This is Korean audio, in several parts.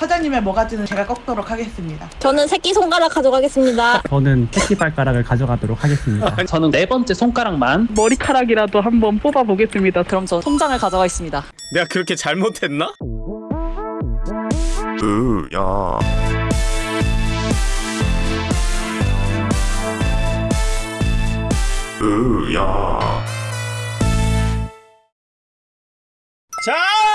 사장님의 모가지는 제가 꺾도록 하겠습니다. 저는 새끼 손가락 가져가겠습니다. 저는 새끼 발가락을 가져가도록 하겠습니다. 저는 네 번째 손가락만 머리카락이라도 한번 뽑아보겠습니다. 그럼 저 통장을 가져가겠습니다. 내가 그렇게 잘못했나? 으야 으야 자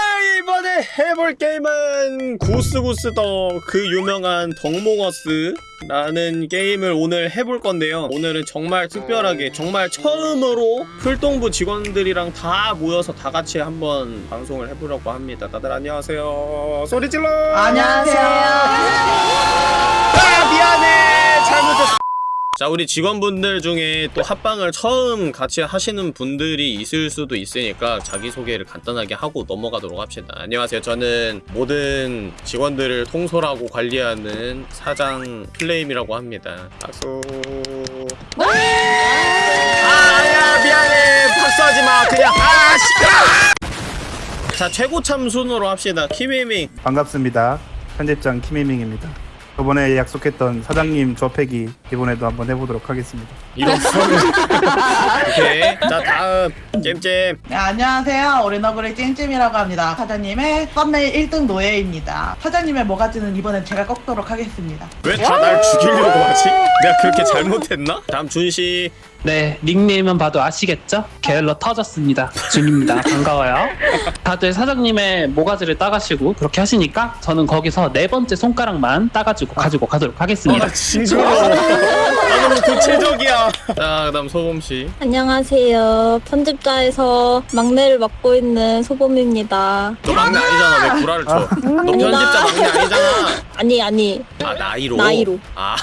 이번에 해볼 게임은 구스구스 더 그 유명한 덕몽어스라는 게임을 오늘 해볼 건데요. 오늘은 정말 특별하게 정말 처음으로 풀동부 직원들이랑 다 모여서 다 같이 한번 방송을 해보려고 합니다. 다들 안녕하세요. 소리 질러! 안녕하세요. 아 미안해. 잘못했어 자 우리 직원분들 중에 또 합방을 처음 같이 하시는 분들이 있을 수도 있으니까 자기소개를 간단하게 하고 넘어가도록 합시다. 안녕하세요. 저는 모든 직원들을 통솔하고 관리하는 사장 플레임이라고 합니다. 박수. 아야 미안해. 박수하지마. 그냥 아 시끄러. 자 최고 참 순으로 합시다. 키미밍. 반갑습니다. 편집장 김혜민입니다. 저번에 약속했던 사장님 조패기 이번에도 한번 해보도록 하겠습니다. 이런 소리 오케이 자 다음 잼잼 네, 안녕하세요. 오리너구리 찜찜이라고 합니다. 사장님의 썸네일 1등 노예입니다. 사장님의 모가지는 이번엔 제가 꺾도록 하겠습니다. 왜 다 날 죽이려고 하지? 내가 그렇게 잘못했나? 다음 준씨 네 닉네임만 봐도 아시겠죠? 게을러 터졌습니다. 준입니다. 반가워요. 다들 사장님의 모가지를 따가시고 그렇게 하시니까 저는 거기서 네 번째 손가락만 따가지고 가지고 가도록 하겠습니다. 아 너무 구체적이야. 자 그다음 소범 씨. 안녕하세요. 편집자에서 막내를 맡고 있는 소범입니다. 너 막내 아니잖아. 왜 구라를 쳐 너 편집자 막내 아니잖아. 아니 아니. 아 나이로? 나이로. 아,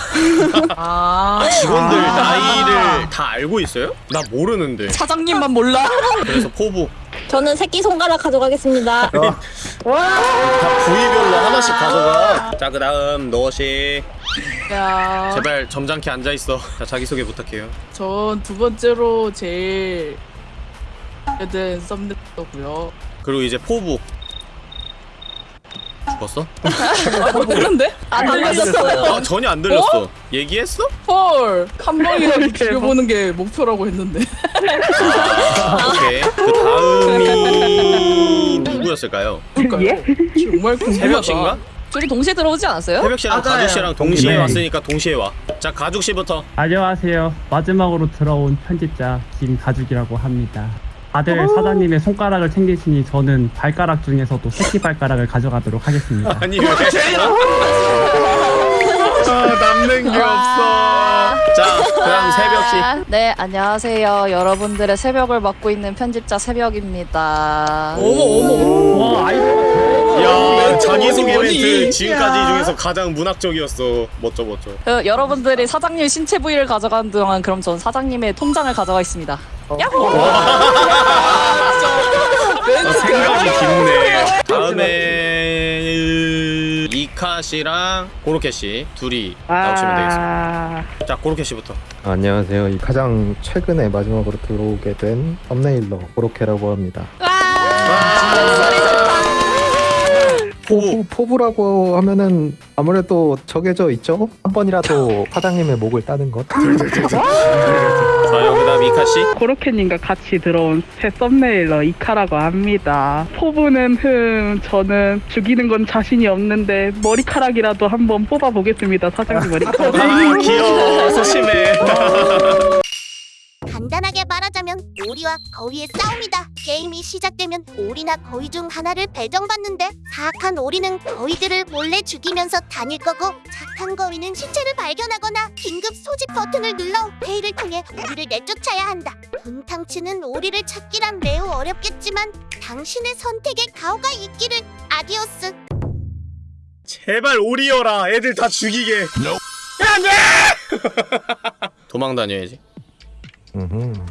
아, 아 직원들 나이를 다 알고 있어요? 나 모르는데. 사장님만 몰라? 그래서 포부. 저는 새끼 손가락 가져가겠습니다. 다 부위별로 하나씩 가져가. 자 그다음 너씨 야, 제발 점잖게 앉아있어 자 자기소개 부탁해요 전 두 번째로 제일 된 썸네일이고요. 그리고 이제 포부 죽었어? 아, 모르는데? 안 들렸어요. 아 전혀 안 들렸어 얘기했어? 헐, 한 방이라도 죽여보는 게 목표라고 했는데. 아, 오케이 그 다음이 누구였을까요? 그러니까요. 정말 궁금하다. 새벽씨인가? 둘이 동시에 들어오지 않았어요? 새벽씨랑 맞아요. 가죽씨랑 동시에 네. 왔으니까 동시에 와 자 가죽씨부터 안녕하세요. 마지막으로 들어온 편집자 김가죽이라고 합니다. 다들 사장님의 손가락을 챙기시니 저는 발가락 중에서도 새끼 발가락을 가져가도록 하겠습니다. 아니 왜 아, 남는 게 없어 자 그다음 새벽 씨 네, 안녕하세요. 여러분들의 새벽을 맡고 있는 편집자 새벽입니다. 어머 어머 와, 아이고. 야 자기소개? 멘트 지금까지 야. 중에서 가장 문학적이었어. 멋져 멋져. 어, 여러분들이 사장님 신체 부위를 가져가는 동안 그럼 전 사장님의 통장을 가져가겠습니다. 야호! 아, 생각이 깊네. 다음에 이카 씨랑 고로케 씨 둘이 나오시면 되겠습니다. 자 고로케 씨부터. 안녕하세요. 이 가장 최근에 마지막으로 들어오게 된 썸네일러 고로케라고 합니다. 포부 포부, 포부라고 하면은 아무래도 정해져 있죠? 한 번이라도 사장님의 목을 따는 것. 좋아요 그 다음 이카 씨 고로케님과 같이 들어온 새 썸네일러 이카라고 합니다. 포부는 흠, 저는 죽이는 건 자신이 없는데 머리카락이라도 한번 뽑아보겠습니다. 사장님 머리카락. 아 귀여워 소심해 간단하게 말하 자면 오리와 거위의 싸움이다. 게임이 시작되면 오리나 거위 중 하나를 배정받는데 사악한 오리는 거위들을 몰래 죽이면서 다닐 거고 착한 거위는 시체를 발견하거나 긴급 소집 버튼을 눌러 회의를 통해 오리를 내쫓아야 한다. 분탕치는 오리를 찾기란 매우 어렵겠지만 당신의 선택에 가오가 있기를 adiós. 제발 오리여라 애들 다 죽이게 안돼 도망 다녀야지.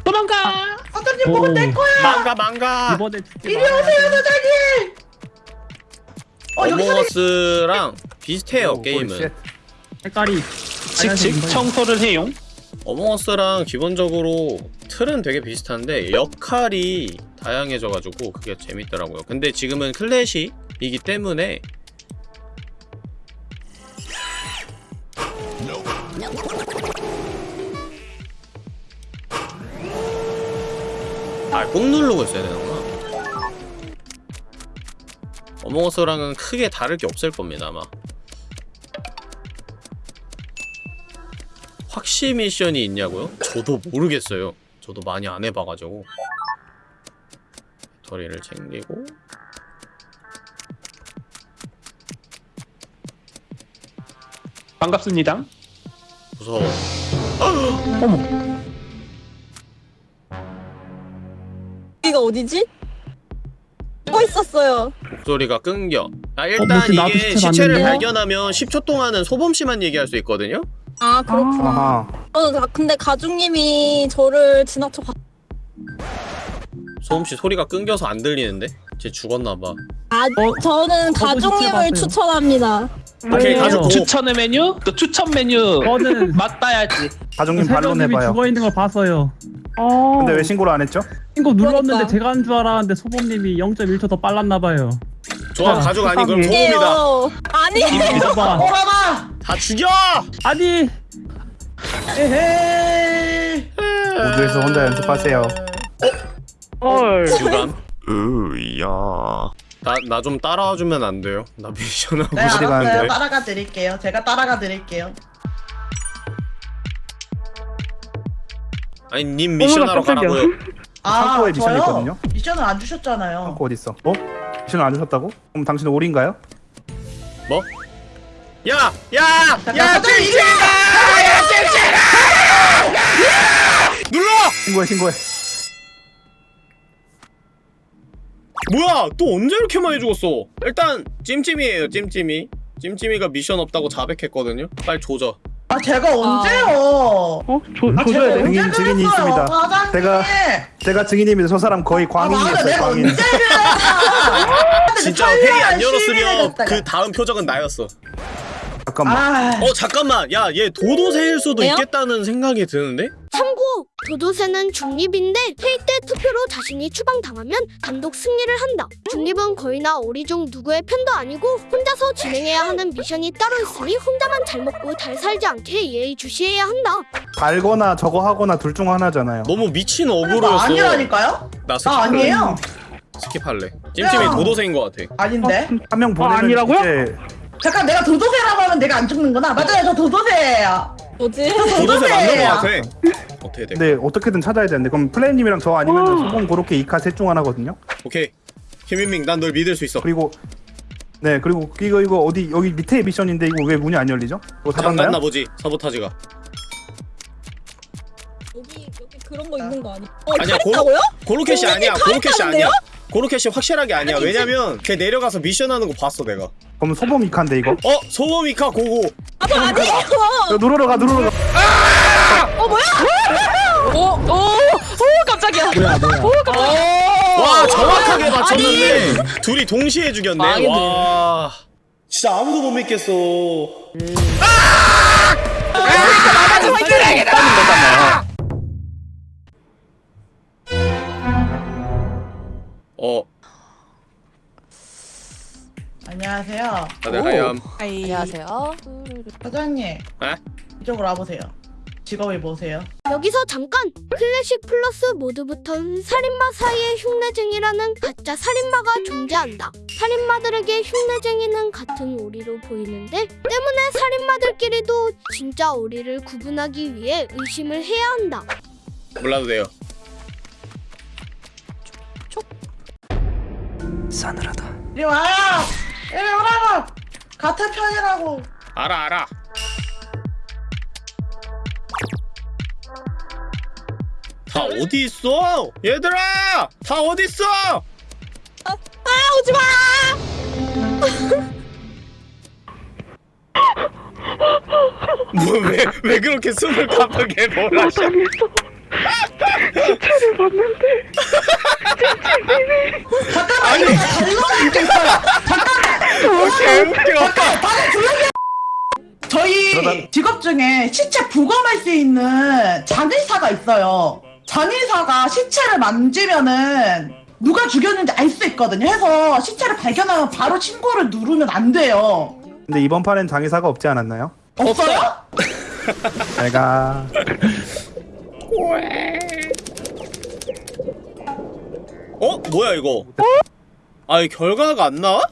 도망가! 사장님 보면 내 거야. 망가 망가. 이번에 이리 오세요, 사장님. 어. 어몽어스랑 비슷해요 오, 게임은. 홀셋. 색깔이 칙칙 청소를 해용 어몽어스랑 기본적으로 틀은 되게 비슷한데 역할이 다양해져가지고 그게 재밌더라고요. 근데 지금은 클래식이기 때문에 아, 꾹 누르고 있어야 되는구나. 어몽어스랑은 크게 다를 게 없을 겁니다, 아마. 확시 미션이 있냐고요? 저도 모르겠어요. 저도 많이 안 해봐가지고. 배터리를 챙기고. 반갑습니다. 무서워. 여기 어디지? 뭐 있었어요? 목소리가 끊겨. 아, 어, 일단? 나도 이게 시체 시체를? 발견하면 10초 동안은 소범씨만 얘기할 수 있거든요? 아 그렇구나. 아하. 저는 다- 근데 가족님이 저를 지나쳐 봤. 소범씨 소리가 끊겨서 안 들리는데? 쟤 죽었나봐. 아 저는 시체 가족님을. 추천합니다. 오케이, 왜요? 가족 고. 추천의 메뉴? 또 추천 메뉴 저는 맞다야지. 가족님 반론 세련님이 해봐요. 죽어 있는 걸 봤어요. 어. 근데 왜 신고를 안 했죠? 신고 눌렀는데 그러니까. 제가 한 줄 알았는데 소범님이 0.1초 더 빨랐나 봐요. 좋아, 아, 가족 아니, 그럼. 소범이다. 예요. 아니. 믿어봐. 오라마! 다 죽여! 아니 에헤이! 모두에서 혼자 연습하세요. 헐. 유감. 으야. 나, 나 좀 따라와 주면 안 돼요? 나 미션하고 네, 어디 알았어요. 가는데? 따라가 드릴게요. 제가 따라가 드릴게요. 아니, 님 미션하러 어머나, 깜짝이야. 가라고요. 아, 창고에 미션이 저요? 있거든요? 미션을 안 주셨잖아요. 그 어디 있어? 어? 미션을 안 주셨다고? 그럼 당신은 올인가요? 뭐? 야! 야! 야! 잠깐! 찜찜아! 야, 찜찜아! 눌러! 신고해 신고해. 뭐야! 또 언제 이렇게 많이 죽었어? 일단 찜찜이에요, 찜찜이. 찜찜이가 미션 없다고 자백했거든요? 빨리 조져. 아, 제가 언제요? 어? 조, 아, 제가 조져야 돼? 언제 증인, 증인이 그랬어요, 있습니다. 과장님! 제가- 제가 증인입니다. 저 사람 거의 아, 맞아, 광인이었어요. 내가 광인. 언제 그랬어? 진짜 회의 안 열었으면 그 다음 표정은 나였어. 잠깐만. 아, 어, 잠깐만! 야, 얘 도도새일 수도 왜요? 있겠다는 생각이 드는데? 참고 도도새는 중립인데 회의 때 투표로 자신이 추방당하면 단독 승리를 한다. 중립은 거의나 오리 중 누구의 편도 아니고 혼자서 진행해야 하는 미션이 따로 있으니 혼자만 잘 먹고 잘 살지 않게 예의주시해야 한다. 달거나 저거 하거나 둘 중 하나잖아요. 너무 미친 나 어그로였어. 아니라니까요? 나 skip. 나 아니에요. skip할래. 찜찜이 야. 도도새인 것 같아. 아닌데? 한명 보내면 아니라고요? 이제 잠깐 내가 도도새라고 하면 내가 안 죽는구나. 맞아요, 저 도도새예요. 뭐지? 도도새 맞는 것 도도새예요. 같아. 어떻게 돼? 근데 어떻게든 찾아야 되는데 그럼 플레이님이랑 저 아니면 소금 고로케 이카 셋 중 하나거든요. 오케이. 김민밍, 난 널 믿을 수 있어. 그리고 네 그리고 이거 이거 어디 여기 밑에 미션인데 이거 왜 문이 안 열리죠? 이거 잠깐 닫았나요? 나 보지. 사보타지가. 여기 여기 그런 거 있는 거 아니? 어, 아니야, 고- 잘했다고요? 고로켓이 아니야. 다 고로켓이? 아니야. 고로켓이 확실하게 아니야. 아니지. 왜냐면 걔 내려가서 미션하는 거 봤어 내가. 그럼 소범 이카인데 이거? 어 소범 이카 고고. 아, 저 아니에요. 야, 누르러 가 누르러 가. 오, 오, 오, 깜짝이야. 뭐야 뭐야. 오, 깜짝이야. 와 정확하게 맞췄는데 둘이 동시에 죽였네. 망했네. 와 진짜 아무도 못 믿겠어. 어 안녕하세요. 다들 하얌. 안녕하세요. 사장님. 에? 이쪽으로 와보세요. 직업이 뭐세요? 여기서 잠깐 클래식 플러스 모드부터는 살인마 사이의 흉내쟁이라는 가짜 살인마가 존재한다. 살인마들에게 흉내쟁이는 같은 오리로 보이는데 때문에 살인마들끼리도 진짜 오리를 구분하기 위해 의심을 해야 한다. 몰라도 돼요. 이리 와요! 이리 오라고! 같은 편이라고! 알아 알아. 다 어디 있어? 얘들아! 다 어디 있어? 아, 오지 마! 뭐왜 왜 그렇게 숨을 가쁘게? 당했어. 시체를 봤는데 아니 개웃겨. 저희 그러다- 직업 중에 시체 부검할 수 있는 장의사가 있어요. 장의사가 시체를 만지면은 누가 죽였는지 알 수 있거든요. 해서 시체를 발견하면 바로 신고를 누르면 안 돼요. 근데 이번 판엔 장의사가 없지 않았나요? 없어요? 잘가 어? 뭐야 이거? 아, 이 결과가 안 나와?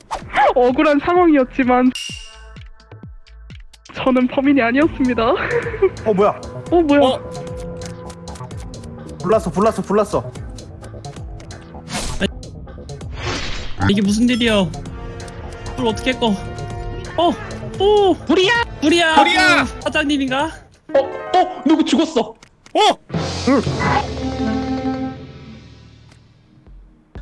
억울한 상황이었지만 저는 범인이 아니었습니다. 어 뭐야 어 뭐야? 어? 불났어 불났어 불났어 이게 무슨 일이야? 불 어떻게 꺼? 어, 오, 불이야! 불이야. 불이야! 사장님인가? 어? 어? 누구 죽었어? 어?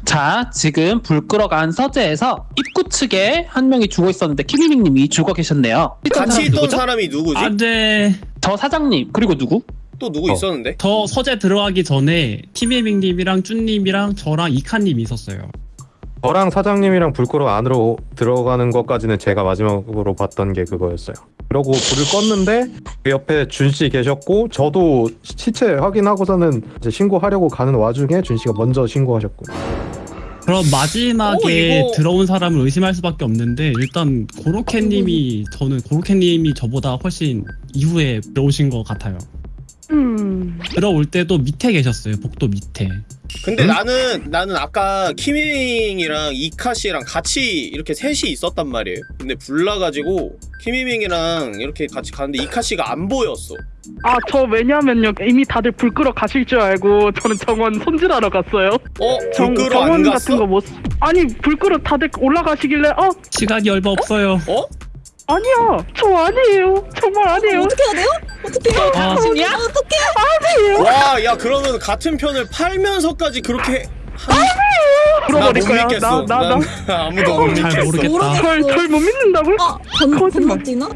자, 지금 불 끌어간 서재에서 입구 측에 한 명이 죽어 있었는데 키미밍님이 죽어 계셨네요. 같이 있던 누구죠? 사람이 누구지? 안 돼. 저 사장님 그리고 누구? 또 누구 어. 있었는데? 저 서재 들어가기 전에 티메밍님이랑 쭈님이랑 저랑 이카님이 있었어요. 저랑 사장님이랑 불 끄러 안으로 들어가는 것까지는 제가 마지막으로 봤던 게 그거였어요. 그러고 불을 껐는데 그 옆에 준 씨 계셨고 저도 시체 확인하고서는 이제 신고하려고 가는 와중에 준 씨가 먼저 신고하셨고. 그럼 마지막에 어, 이거- 들어온 사람을 의심할 수밖에 없는데 일단 고로케님이 저는 고로케님이 저보다 훨씬 이후에 들어오신 것 같아요. 음. 들어올 때도 밑에 계셨어요. 복도 밑에. 근데 응? 나는 나는 아까 키미밍이랑 이카 씨랑 같이 이렇게 셋이 있었단 말이에요. 근데 불나가지고 키미밍이랑 이렇게 같이 가는데 이카 씨가 안 보였어. 아 저 왜냐면요 이미 다들 불 끄러 가실 줄 알고 저는 정원 손질하러 갔어요. 어? 정, 불 끄러 안 정원 갔어? 같은 거 못. 아니 불 끄러 다들 올라가시길래 어 시간이 얼마 없어요. 어? 아니야 저 아니에요 정말 아니에요. 어떻게 해야 돼요? 어떻게 해요? 아. 당신이야? 어떻게? 와, 야 그러면 같은 편을 팔면서까지 그렇게 나못 물어버릴 거야. 믿겠어. 나나 아무도 못잘 믿겠어. 모르겠다. 절절못 믿는다고요? 아, 건, 건너뛰나?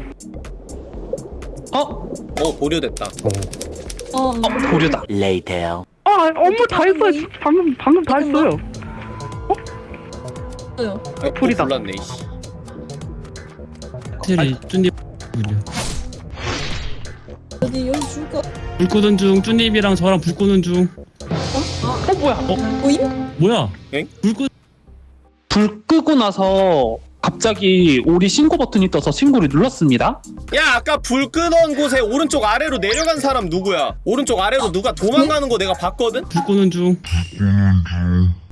어? 어 보류됐다. 어, 보류다. 아 업무 다 했어요. 방금 방금 다 했어요. 없어요. 어, 불이다. 불났네. 확실히 쭈님 어디 여기 죽어? 불 끄는 중 쭈님이랑 저랑 불 끄는 중 어 뭐야? 보임? 뭐야? 엥? 불 끄. 불 끄고 나서 갑자기 우리 신고 버튼이 떠서 신고를 눌렀습니다. 야 아까 불 끄던 곳에 오른쪽 아래로 내려간 사람 누구야? 오른쪽 아래로 누가 도망가는 거 내가 봤거든? 불 끄는 중.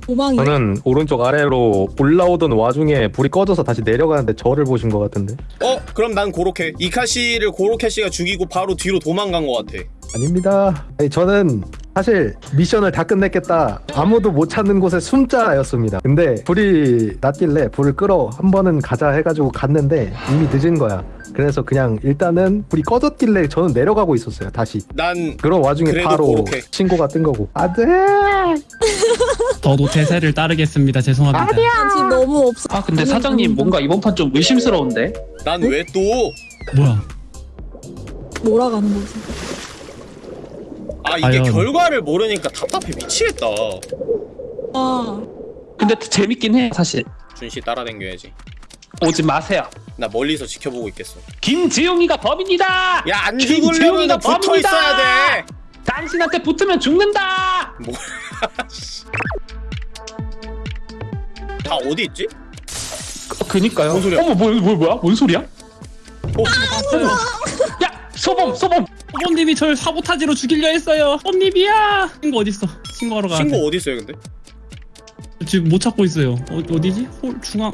도망이. 저는 오른쪽 아래로 올라오던 와중에 불이 꺼져서 다시 내려가는데 저를 보신 것 같은데. 어? 그럼 난 고로케. 이카 씨를 고로케 씨가 죽이고 바로 뒤로 도망간 것 같아. 아닙니다. 아니, 저는 사실 미션을 다 끝냈겠다. 아무도 못 찾는 곳에 숨자였습니다. 근데 불이 났길래 불을 끌어 한 번은 가자 해가지고 갔는데 이미 늦은 거야. 그래서 그냥 일단은 불이 꺼졌길래 저는 내려가고 있었어요. 다시. 난 그런 와중에 바로 고로케. 신고가 뜬 거고. 안돼. 저도 대세를 따르겠습니다. 죄송합니다. 지금 너무 없어. 아 근데 사장님 뭔가 이번 판 좀 의심스러운데? 난 왜 또? 뭐야? 몰아가는 거지. 아 이게 과연. 결과를 모르니까 답답해 미치겠다. 아, 근데 재밌긴 해 사실. 준씨 따라댕겨야지. 오지 마세요. 나 멀리서 지켜보고 있겠어. 김지용이가 범인이다. 야 안 죽으려면 붙어! 있어야 돼. 당신한테 붙으면 죽는다. 뭐? 다 어디 있지? 어, 그니까요. 뭔 소리야? 어머 뭐, 뭐 뭐야? 뭔 소리야? 어? 야 소범 소범. 호범님이 절 사보타지로 죽이려 했어요. 호범님이야. 친구 어디 있어? 친구하러 가. 친구 어디 있어요 근데? 지금 못 찾고 있어요. 어, 어디지? 홀 중앙.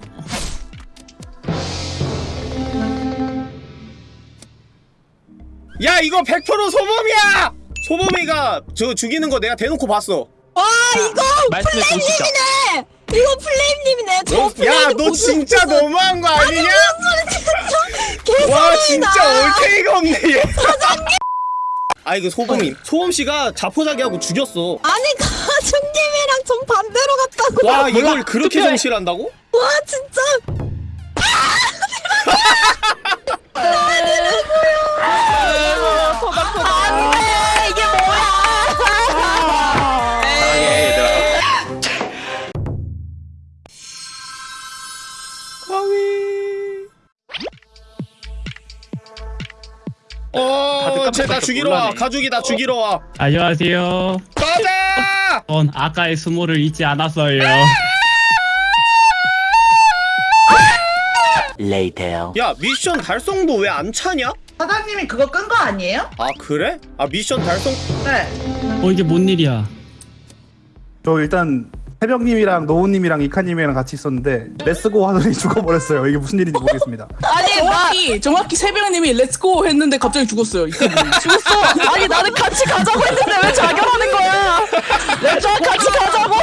야 이거 100% 소범이야! 소범이가 저 죽이는 거 내가 대놓고 봤어. 와 이거 말씀해 보시죠. 플레임님이네. 이거 플레임님이네. 저 너, 플레임. 야너 진짜 너무한 거 아니냐? 와 진짜 올케이가 없네 얘. 아 이거 소범이 소범 씨가 자포자기하고 죽였어. 아니 가중님이랑 전 반대로 갔다고. 와 이걸 그렇게 투표해. 정실한다고? 와 진짜. 안돼 죽이러 와. 가족이 나 죽이러 와. 안녕하세요. 가자! 전 아까의 수모를 잊지 않았어요. 야 미션 달성도 왜 안 차냐? 사장님이 그거 끈 거 아니에요? 아 그래? 아 미션 달성 네. 어 이게 뭔 일이야 저 일단 새벽님이랑 노우님이랑 이카님이랑 같이 있었는데 let's go 하더니 죽어버렸어요. 이게 무슨 일인지 모르겠습니다. 정확히 정확히 새벽님이 let's go 했는데 갑자기 죽었어요. 죽었어. 아니 나는 같이 가자고 했는데 왜 자결하는 거야? 저 같이 가자고.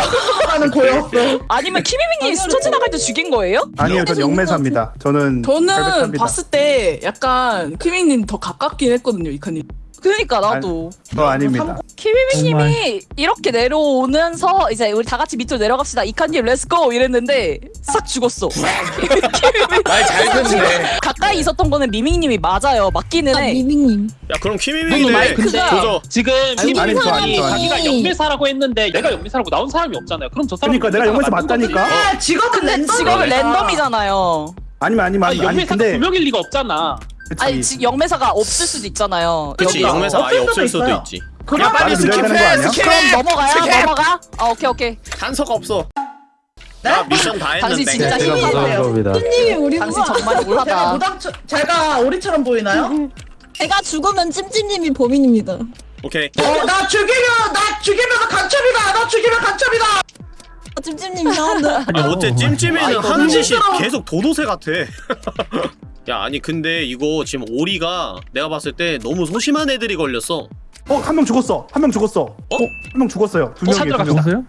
하는 거였어. 아니면 키미밍이 스쳐 지나갈 때 죽인 거예요? 아니요, 전 영매사입니다. 저는 저는 결백합니다. 봤을 때 약간 키밍님 더 가깝긴 했거든요, 이카님. 그러니까 나도. 저 아닙니다. 키미밍님이 이렇게 내려오면서 이제 우리 다 같이 밑으로 내려갑시다. 이카님 let's go 이랬는데 싹 죽었어. 말잘 듣네 가까이 있었던 거는 미밍님이 맞아요. 맞기는 해. 미밍님. 야 그럼 키미밍이네 마이크가- 조져 지금 아니. 자기가 영매사라고 했는데 내가 영매사라고 나온 사람이 없잖아요. 그럼 저 사람 그러니까 내가 영매사 맞다니까. 네, 직업은 근데 랜덤. 직업은 랜덤이잖아요. 아니면 아니면 아니, 아니, 아니 근데 두 명일 리가 없잖아. 그치. 아니 지, 영매사가 없을 수도 있잖아요. 그치 여기가. 영매사 아예 없을 수도 있어요. 있지 그럼 야 빨리 말을 들어야 되는 거 스킵해 아니야? 스킵 그럼 넘어가요? 스킵 넘어가? 아 오케이 오케이. 단서가 없어 네? 나 미션 다 당신 했는데 진짜 힘이 무서운 겁니다. 님이 우리 당신 정말 제가 몰하다. 무당 제가 오리처럼 보이나요? 제가 죽으면 찜찜님이 범인입니다. 오케이 어, 나 죽이면 나 죽이면 간첩이다. 나 죽이면 간첩이다. 아, 찜찜님 이상한데. 아 어째 아, 찜찜이는 하는 짓이 힘들어. 계속 도도새 같아 야 아니 근데 이거 지금 오리가 내가 봤을 때 너무 소심한 애들이 걸렸어 어, 한 명 죽었어. 한 명 죽었어. 어? 한 명 죽었어요. 두 어, 명이 두 명. 죽었어요?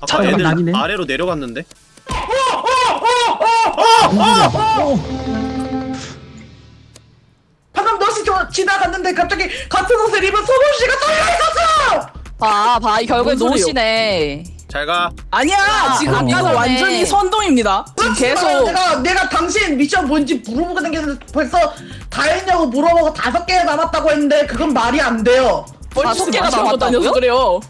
아까 애들 아니네. 아래로 내려갔는데 방금 너시 저 지나갔는데 갑자기 같은 옷을 입은 소금 씨가 떨려 있었어. 봐, 봐, 이 소리요? 노시네. 잘가 아니야, 지금 아까 이거 전에- 완전히 선동입니다. 지금 계속 내가 내가 당신 미션 뭔지 물어보고 다녔는데 벌써 다 했냐고 물어보고 다섯 개 남았다고 했는데 그건 말이 안 돼요. 개가 많이 하고? 다녀서 그래요.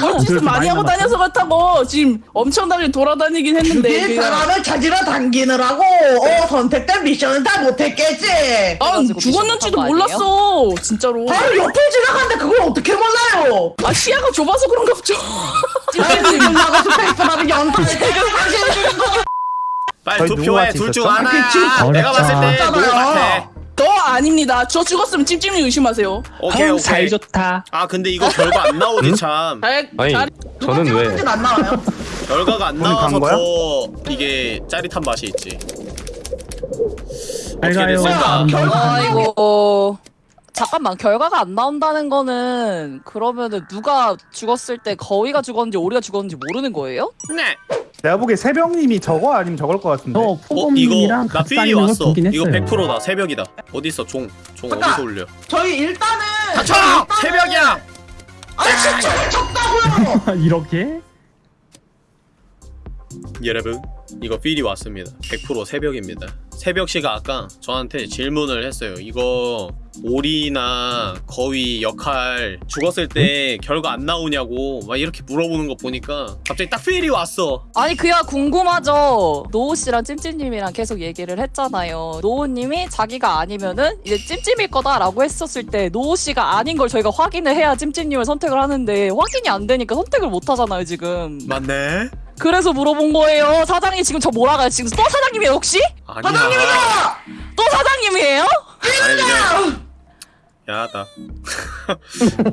뻘짓을 그렇게 많이 하고? 다녀서 그렇다고 지금 엄청나게 돌아다니긴 했는데 그게 사람을 찾으러 당기느라고 어, 선택된 미션은 다 못했겠지. 난 그래가지고 죽었는지도 몰랐어 진짜로 바로 옆에 지나갔는데 그걸 어떻게 몰라요? 아 시야가 좁아서 그런가 보죠 지금 거 빨리 투표해 둘중 있었죠? 하나야 그 내가 봤을 때. 누구 같아 저 아닙니다 저 죽었으면 찜찜이 의심하세요 오케이 오케이 잘 좋다. 아 근데 이거 결과 안 나오지 참 잘, 아니 잘 저는 왜 찍었는지는 안 나와요. 결과가 안 오늘 나와서 거야? 더 이게 짜릿한 맛이 있지 잘 어떻게 가요 됐을까? 아름다운 아이고. 잠깐만 결과가 안 나온다는 거는 그러면은 누가 죽었을 때 거위가 죽었는지 오리가 죽었는지 모르는 거예요? 네 내가 보기에 새벽님이 저거 아니면 저걸 것 같은데. 저어 이거 포범님이랑 나 같이 필이 다니는 걸 왔어 보긴 이거 했어요 100%다 새벽이다 어딨어 종 종 잠깐. 어디서 올려 저희 일단은 닥쳐! 일단은- 새벽이야! 아니 진짜 쳤다고요. 이렇게? 여러분 이거 필이 왔습니다 100% 새벽입니다 새벽씨가 아까 저한테 질문을 했어요 이거 오리나 거위 역할 죽었을 때 결과 안 나오냐고 막 이렇게 물어보는 거 보니까 갑자기 딱 필이 왔어 아니 그야 궁금하죠. 노우 씨랑 찜찜님이랑 계속 얘기를 했잖아요. 노우님이 자기가 아니면은 이제 찜찜일 거다 라고 했었을 때 노우 씨가 아닌 걸 저희가 확인을 해야 찜찜님을 선택을 하는데 확인이 안 되니까 선택을 못 하잖아요 지금. 맞네? 그래서 물어본 거예요. 사장이 지금 저 뭐라가요? 지금 또 사장님이에요 혹시? 아니야 사장님이다. 또 사장님이에요? 아니 그냥 야나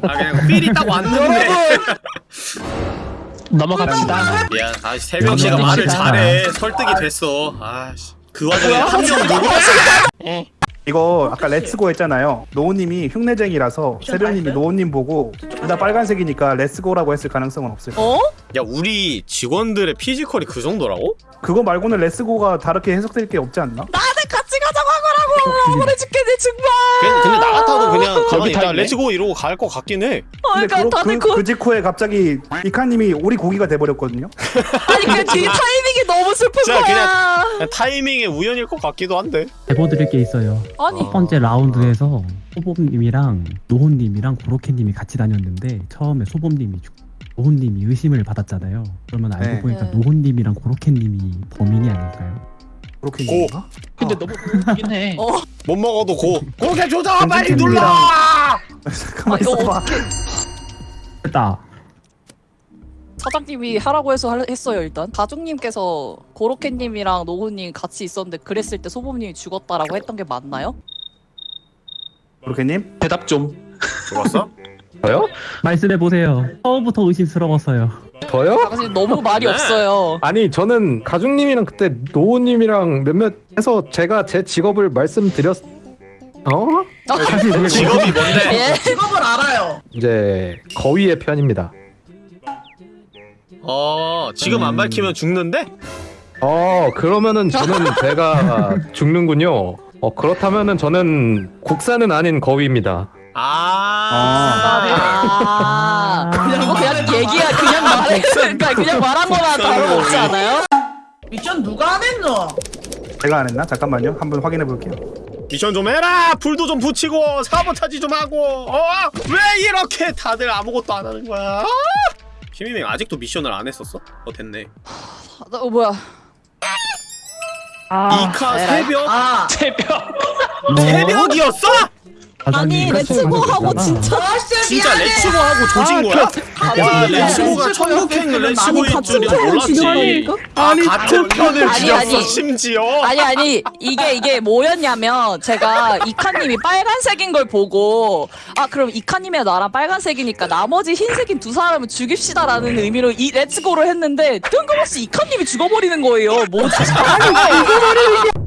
아 그냥 필이 딱 왔는데 넘어갑시다. 미안 다시 새벽씨가 말을 잘해 설득이 됐어 아씨 그 와중에 한명 누구 이거 아까 let's go 했잖아요. 노우님이 흉내쟁이라서 새벽님이 노우님 보고 둘 다 빨간색이니까 let's go라고 했을 가능성은 없어요. 어? 야 우리 직원들의 physical이 그 정도라고? 그거 말고는 let's go가 다르게 해석될 게 없지 않나? 나한테 같이 가자고 하거라고 억울해 죽겠네 정말. 그냥, 근데 나 같아도 그냥 가만히 여기 다 있다. let's go 이러고 갈 것 같긴 해 어, 근데 그러니까 그, 다들 그, 그, 그 직후에 갑자기 이카님이 오리 고기가 돼버렸거든요. 아니 그 뒤 타이밍이 너무 슬픈 진짜 거야. 그냥 타이밍의 우연일 것 같기도 한데 제보 드릴 게 있어요 아니 첫 번째 라운드에서 소범님이랑 노혼님이랑 고로케님이 같이 다녔는데 처음에 소범님이 죽 노혼님이 의심을 받았잖아요 그러면 알고 네. 보니까 네. 노혼님이랑 고로케님이 범인이 아닐까요? 그렇게 고. 근데 너무 그렇긴 해. 어. 못 먹어도 고 고개 조져 빨리 눌러 가만 이거 있어봐. 됐다 사장님이 하라고 해서 할- 했어요 일단 가족님께서 고로케님이랑 노후님 같이 있었는데 그랬을 때 소범님이 죽었다라고 했던 게 맞나요? 그렇게님? 대답 좀. 죽었어? 저요? 말씀해 보세요. 처음부터 의심스러웠어요. 저요? 당신 너무 말이 네. 없어요. 아니 저는 가중님이랑 그때 노우님이랑 몇몇 해서 제가 제 직업을 말씀드렸 어? 사실 그게 직업이 뭔데? 예? 직업을 알아요. 이제 거위의 편입니다. 어 지금 안 밝히면 죽는데? 어 그러면은 저는 제가 죽는군요. 어 그렇다면은 저는 국산은 아닌 거위입니다. 아, 아, 이거 그냥 얘기야, 그냥 말해. 그러니까 그냥 말한 거나 다름없지 않아요? 미션 누가 안 했노? 제가 안 했나? 잠깐만요. 한번 확인해 볼게요. 미션 좀 해라 불도 좀 붙이고 사보타지 좀 하고 어 왜 이렇게 다들 아무것도 안 하는 거야 김희명 아직도 미션을 안 했었어? 어 됐네 어, 뭐야. 아, 이카 에라이. 새벽 아, 새벽. 새벽이었어? 아니, let's go 하고 진짜. 진짜 let's go하고 조진 거야? 와 let's go가 천국행 let's go인 줄이 몰랐지 아 같은 편을 아니, 죽였어 아니. 심지어 아니 아니 이게 이게 뭐였냐면 제가 이카님이 빨간색인 걸 보고 아 그럼 이카님이랑 나랑 빨간색이니까 나머지 흰색인 두 사람을 죽입시다라는 의미로 이 let's go를 했는데 뜬금없이 이카님이 죽어버리는 거예요 뭐지? 뭐야?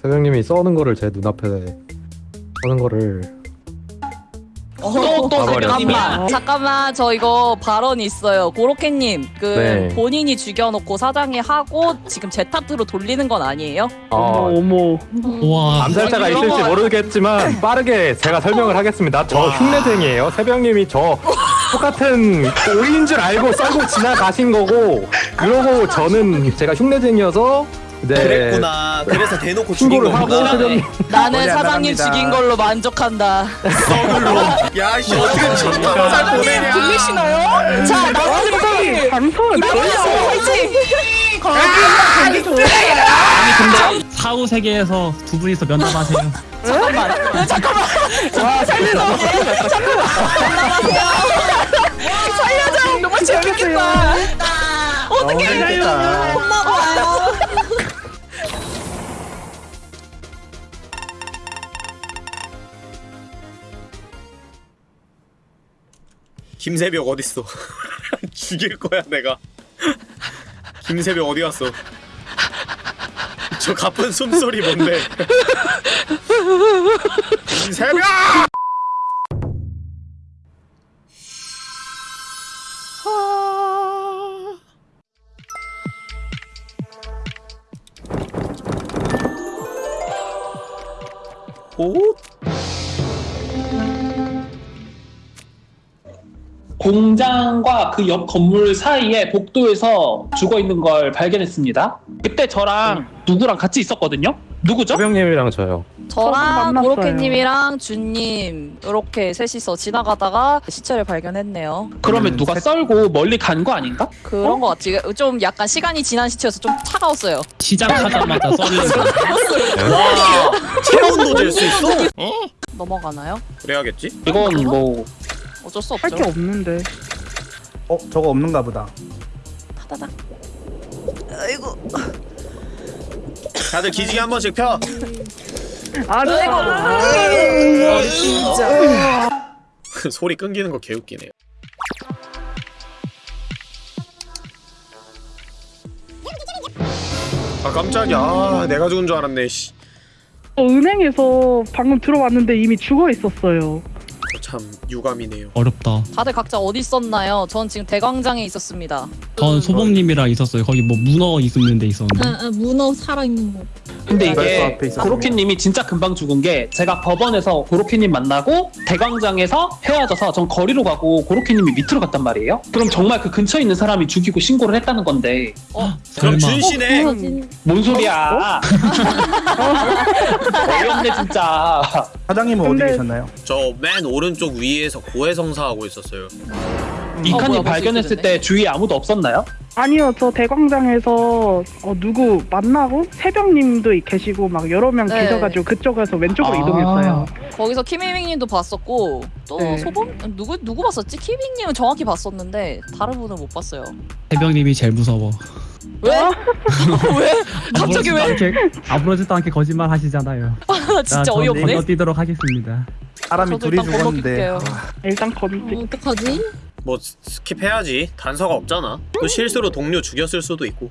사장님이 써는 거를 제 눈앞에 써는 거를 어, 또 가버렸네. 잠깐만 잠깐만 저 이거 발언이 있어요 고로케님 그 네. 본인이 죽여놓고 사장이 하고 지금 제 탓으로 돌리는 건 아니에요? 어, 어머. 와 암살자가 있을지 거- 모르겠지만 빠르게 제가 설명을 하겠습니다. 저 흉내쟁이에요. 새벽님이 저 똑같은 오인 줄 알고 썰고 지나가신 거고 그러고 저는 제가 흉내쟁이어서 네 그랬구나 그래서 대놓고 죽인 거구나 새벽님 나는 사장님. 죽인 걸로 만족한다 서글로 야 씨 어떻게 진짜 잘 보내냐 들리시나요? 자 나머지 방송을 화이팅! 거기 거기 아니 근데 사후 세계에서 두 분이서 면담하세요. 잠깐만. 야, 잠깐만. 살려줘. 잠깐만. 살려줘. 너무 재밌겠다. 어떻게 재밌겠다. 혼나봐요. 김새벽 어딨어? 죽일 거야 내가. 김새벽 어디 갔어? 저 가쁜 숨소리 뭔데? 김새벽 공장과 그 옆 건물 사이에 복도에서 죽어 있는 걸 발견했습니다. 그때 저랑 누구랑 같이 있었거든요. 누구죠? 새벽님이랑 저요. 저랑 만났어요. 고로케님이랑 준님 이렇게 셋이서 지나가다가 시체를 발견했네요. 그러면 음, 누가 새- 썰고 멀리 간 거 아닌가? 그런 거 같지. 좀 약간 시간이 지난 시체여서 좀 차가웠어요. 시작하자마자 썰리는 체온도 될수 있어? 넘어가나요? 그래야겠지? 이건 뭐 어쩔 수할게 없죠. 없는데. 어 저거 없는가 보다. 타다닥. 다들 기지개 한 번씩 펴 아, 소리 끊기는 거 개웃기네요 아 깜짝이야 아, 내가 죽은 줄 알았네 씨. 어, 은행에서 방금 들어왔는데 이미 죽어 있었어요. 참 유감이네요 어렵다. 다들 각자 어디 있었나요? 전 지금 대광장에 있었습니다. 전 소범님이랑 있었어요. 거기 뭐 문어 있는 데 있었는데. 아, 아, 문어 살아있는 거. 근데 이게 앞에 있었군요. 고로케님이 진짜 금방 죽은 게 제가 법원에서 고로케님 만나고 대광장에서 헤어져서 전 거리로 가고 고로케님이 밑으로 갔단 말이에요. 그럼 정말 그 근처에 있는 사람이 죽이고 신고를 했다는 건데 그럼 설마. 준씨네 어, 진- 뭔 소리야? 어이없네 진짜. 사장님은 근데- 어디 계셨나요? 저 맨 오른쪽 위에서 고해성사 하고 있었어요 이칸이 벌써 발견했을 때 주위에 아무도 없었나요? 아니요, 저 대광장에서 어, 누구 만나고 새벽님도 계시고 막 여러 명 네. 계셔가지고 그쪽에서 왼쪽으로 아. 이동했어요. 거기서 키미밍님도 봤었고 또 네. 소범 누구 누구 봤었지? 키미밍님은 정확히 봤었는데 다른 분은 못 봤어요. 해병님이 제일 무서워. 왜? 왜? 갑자기 왜? 않게, 아무렇지도 않게 거짓말 하시잖아요. 아, 진짜 어이없네. 건너뛰도록 하겠습니다. 사람이 저도 둘이 일단 죽었는데 건너뛸게요. 일단 건지. 어떡하지? 뭐 스- skip해야지 단서가 없잖아 또 실수로 동료 죽였을 수도 있고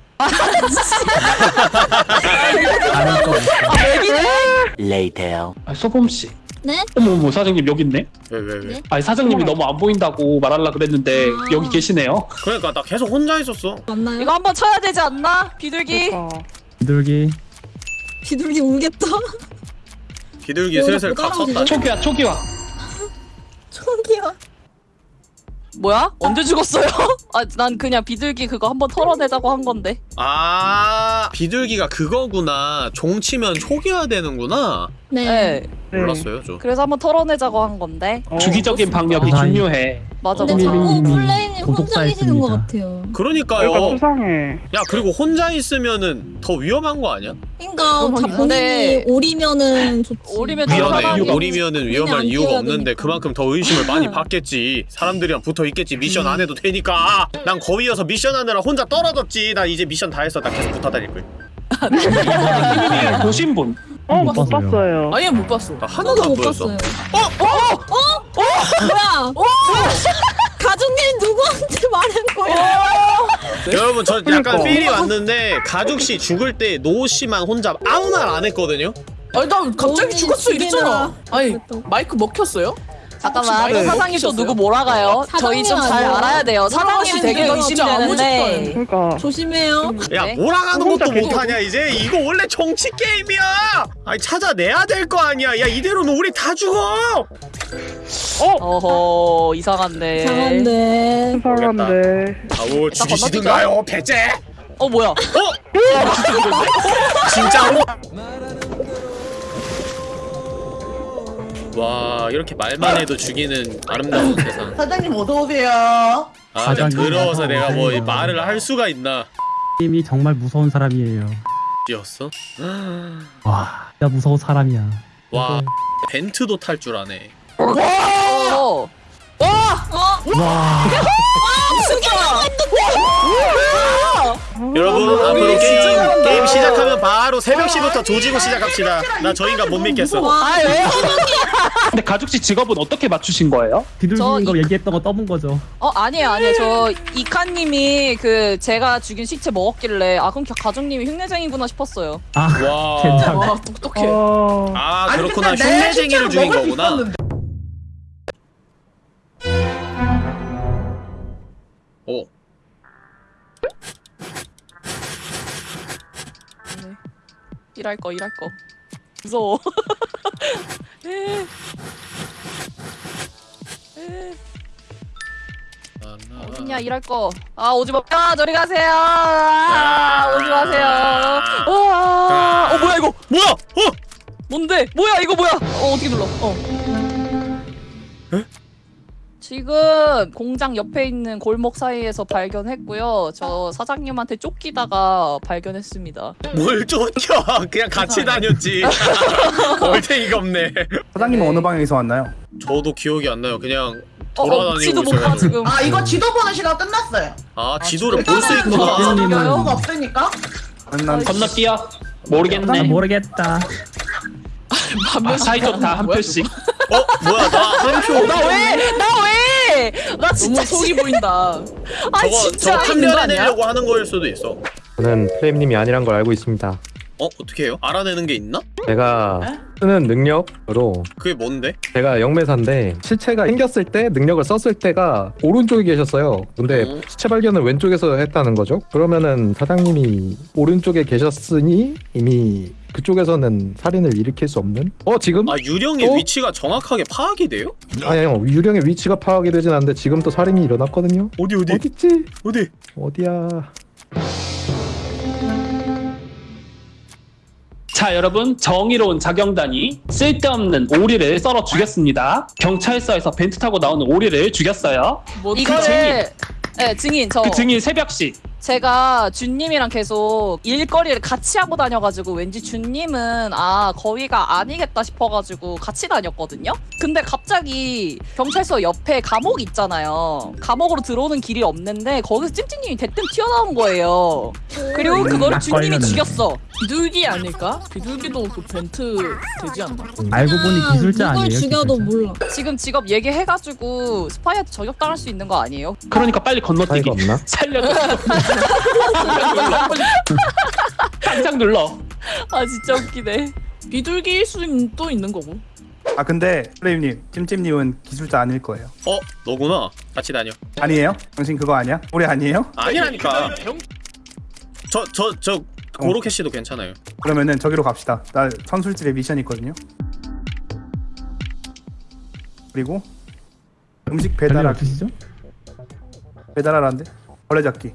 아, 소범 씨. 네? 어머 어머 사장님 여기 있네. 왜 왜 왜, 네? 아니 사장님이 너무 안 보인다고 말하려 그랬는데 아. 여기 계시네요. 그러니까 나 계속 혼자 있었어 맞나요? 이거 한번 쳐야 되지 않나? 비둘기. 그러니까. 비둘기. 비둘기 울겠다. 비둘기 슬슬 섰다 따라오시네. 초기화 초기화. 저기요. 뭐야? 언제 죽었어요? 아, 난 그냥 비둘기 그거 한번 털어내자고 한 건데. 아 비둘기가 그거구나 종 치면 초기화 되는구나 네. 네. 네. 몰랐어요 저 그래서 한번 털어내자고 한 건데. 어, 주기적인 방역이 아, 중요해. 맞아, 근데 맞아. 자꾸 이민님이 플레이 계시는 것. 같아요. 그러니까요 그러니까 수상해. 야 그리고 혼자 있으면은 더 위험한 거 아니야? 그러니까 어, 자, 근데- 본인이 오리면은 좋지. 오리면 위험해 오리면은 위험할 안 이유가 없는데 되니까. 그만큼 더 의심을 많이 받겠지 사람들이랑 붙어 있겠지 미션 안 해도 되니까 난 거위여서 미션 하느라 혼자 떨어졌지 나 이제 미션 다 했어 나 계속 붙어 다닐 거야 키미밍 보신 분. 어, 못 못 봤어요. 봤어요. 아니, 못 봤어. 나 하나도 못 보였어 봤어요. 어? 어? 어? 어? 뭐야? 가족님 누구한테 말한 거야? 여러분 저 약간 그러니까. 필이 왔는데 가죽씨 죽을 때 노씨만 혼자 아무 말 안 했거든요? 아니 나 갑자기 죽었어 이랬잖아. 아니. 마이크 먹혔어요? 잠깐만, 혹시 사장님 또 먹히셨어요? 누구 몰아가요? 사장님 저희 좀 잘? 알아야 돼요. 사장님 되게 의심되는데. 그러니까 조심해요. 야 네? 몰아가는 혼자 것도 못하냐 이제 이거 원래 정치 게임이야 아니 찾아내야 될 거 아니야 야 이대로는 우리 다 죽어 어 허, 이상한데. 이상한데. 수상한데. 아우 죽이시든가요 배째 어, 뭐야? 어? 진짜로? 와 이렇게 말만 해도 죽이는 아름다운 세상 사장님 어서 오세요. 아 사장님, 더러워서 내가 뭐 오세요. 말을 할 수가 있나 님이 정말 무서운 사람이에요. 였어? 와, 진짜 무서운 사람이야. 와 벤트도 탈 줄 아네 어. 와, 여러분 앞으로 게임, 게임 시작하면 바로 새벽 시부터 조지고 시작합시다 나저 인간 못 믿겠어 아, 왜? 근데 가죽 씨 직업은 어떻게 맞추신 거예요? 비둘기인 저거 얘기했던 거 떠본 거죠. 어, 아니에요, 아니에요. 저 이카님이 그 제가 죽인 시체 먹었길래 아 그럼 가족님이 흉내쟁이구나 싶었어요. 아, 와. 괜찮아. 와 똑똑해. 어, 아 아니, 그렇구나 근데 내 흉내쟁이를 죽인 먹을 수 거구나 있었는데. 어 일할 거, 일할 거. 무서워. 에. 에. 어딨냐 일할 거. 아 오지 마. 아 저리 가세요. 아, 오지 마세요. 와. 어 뭐야 이거? 뭐야 어 뭔데? 뭐야 이거 뭐야? 어 어떻게 눌러? 어. 지금 공장 옆에 있는 골목 사이에서 발견했고요. 저 사장님한테 쫓기다가 발견했습니다. 뭘 쫓겨 그냥 같이 다녔지 얼탱이가 없네 사장님은 어느 방향에서 왔나요? 저도 기억이 안 나요 그냥 어, 어 돌아다니고 지도 못봐 지금. 아 이거 지도 보는 시간 끝났어요. 아 지도를 지금 볼수 있구나 별거가 없으니까. 난 건너뛰어. 나 모르겠네. 모르겠다. 아, 사이 좋다 한 표씩. 어 뭐야 나 한 표 나 왜? 나 왜? 나 진짜 너무 속이 보인다. 아 저거 진짜 판별해? 내려고 하는 거일 수도 있어 저는 프레임님이 아니란 걸 알고 있습니다. 어 어떻게 해요? 알아내는 게 있나? 제가 쓰는 능력으로 그게 뭔데? 제가 영매사인데 시체가 생겼을 때 능력을 썼을 때가 오른쪽에 계셨어요. 근데 음. 시체 발견을 왼쪽에서 했다는 거죠. 그러면은 사장님이 오른쪽에 계셨으니 이미 그쪽에서는 살인을 일으킬 수 없는? 어 지금? 아 유령의 어? 위치가 정확하게 파악이 돼요? 아니요 유령의 위치가 파악이 되진 않는데 지금 또 살인이 일어났거든요. 어디 어디 어딨지? 어디? 어디야? 자 여러분 정의로운 자경단이 쓸데없는 오리를 썰어 죽였습니다. 경찰서에서 벤트 타고 나오는 오리를 죽였어요. 뭐그 이거를 네 증인 저 그 증인 새벽 씨 제가 준님이랑 계속 일거리를 같이 하고 다녀가지고 왠지 준님은 아 거위가 아니겠다 싶어가지고 같이 다녔거든요. 근데 갑자기 경찰서 옆에 감옥 있잖아요. 감옥으로 들어오는 길이 없는데 거기서 찜찜님이 대뜸 튀어나온 거예요. 그리고 그거를 딱 준님이. 죽였어. 비둘기 아닐까? 비둘기도 그 벤트 되지 않나? 알고 보니 기술자 아니에요? 기술자. 몰라. 지금 직업 얘기해가지고 스파이한테 저격당할 수 있는 거 아니에요? 그러니까 빨리 건너뛰기 없나? 살려줘 당장 눌러 아 진짜 웃기네. 비둘기일 수도 있는 거고. 아 근데 플레임님 찜찜님은 기술자 아닐 거예요 어 너구나 같이 다녀 아니에요? 당신 그거 아니야? 우리 아니에요? 아니라니까 저저저 고로케 씨도 괜찮아요 그러면은 저기로 갑시다 나 선술집에 미션 있거든요 그리고 음식 배달하기? 배달하라는데 벌레 잡기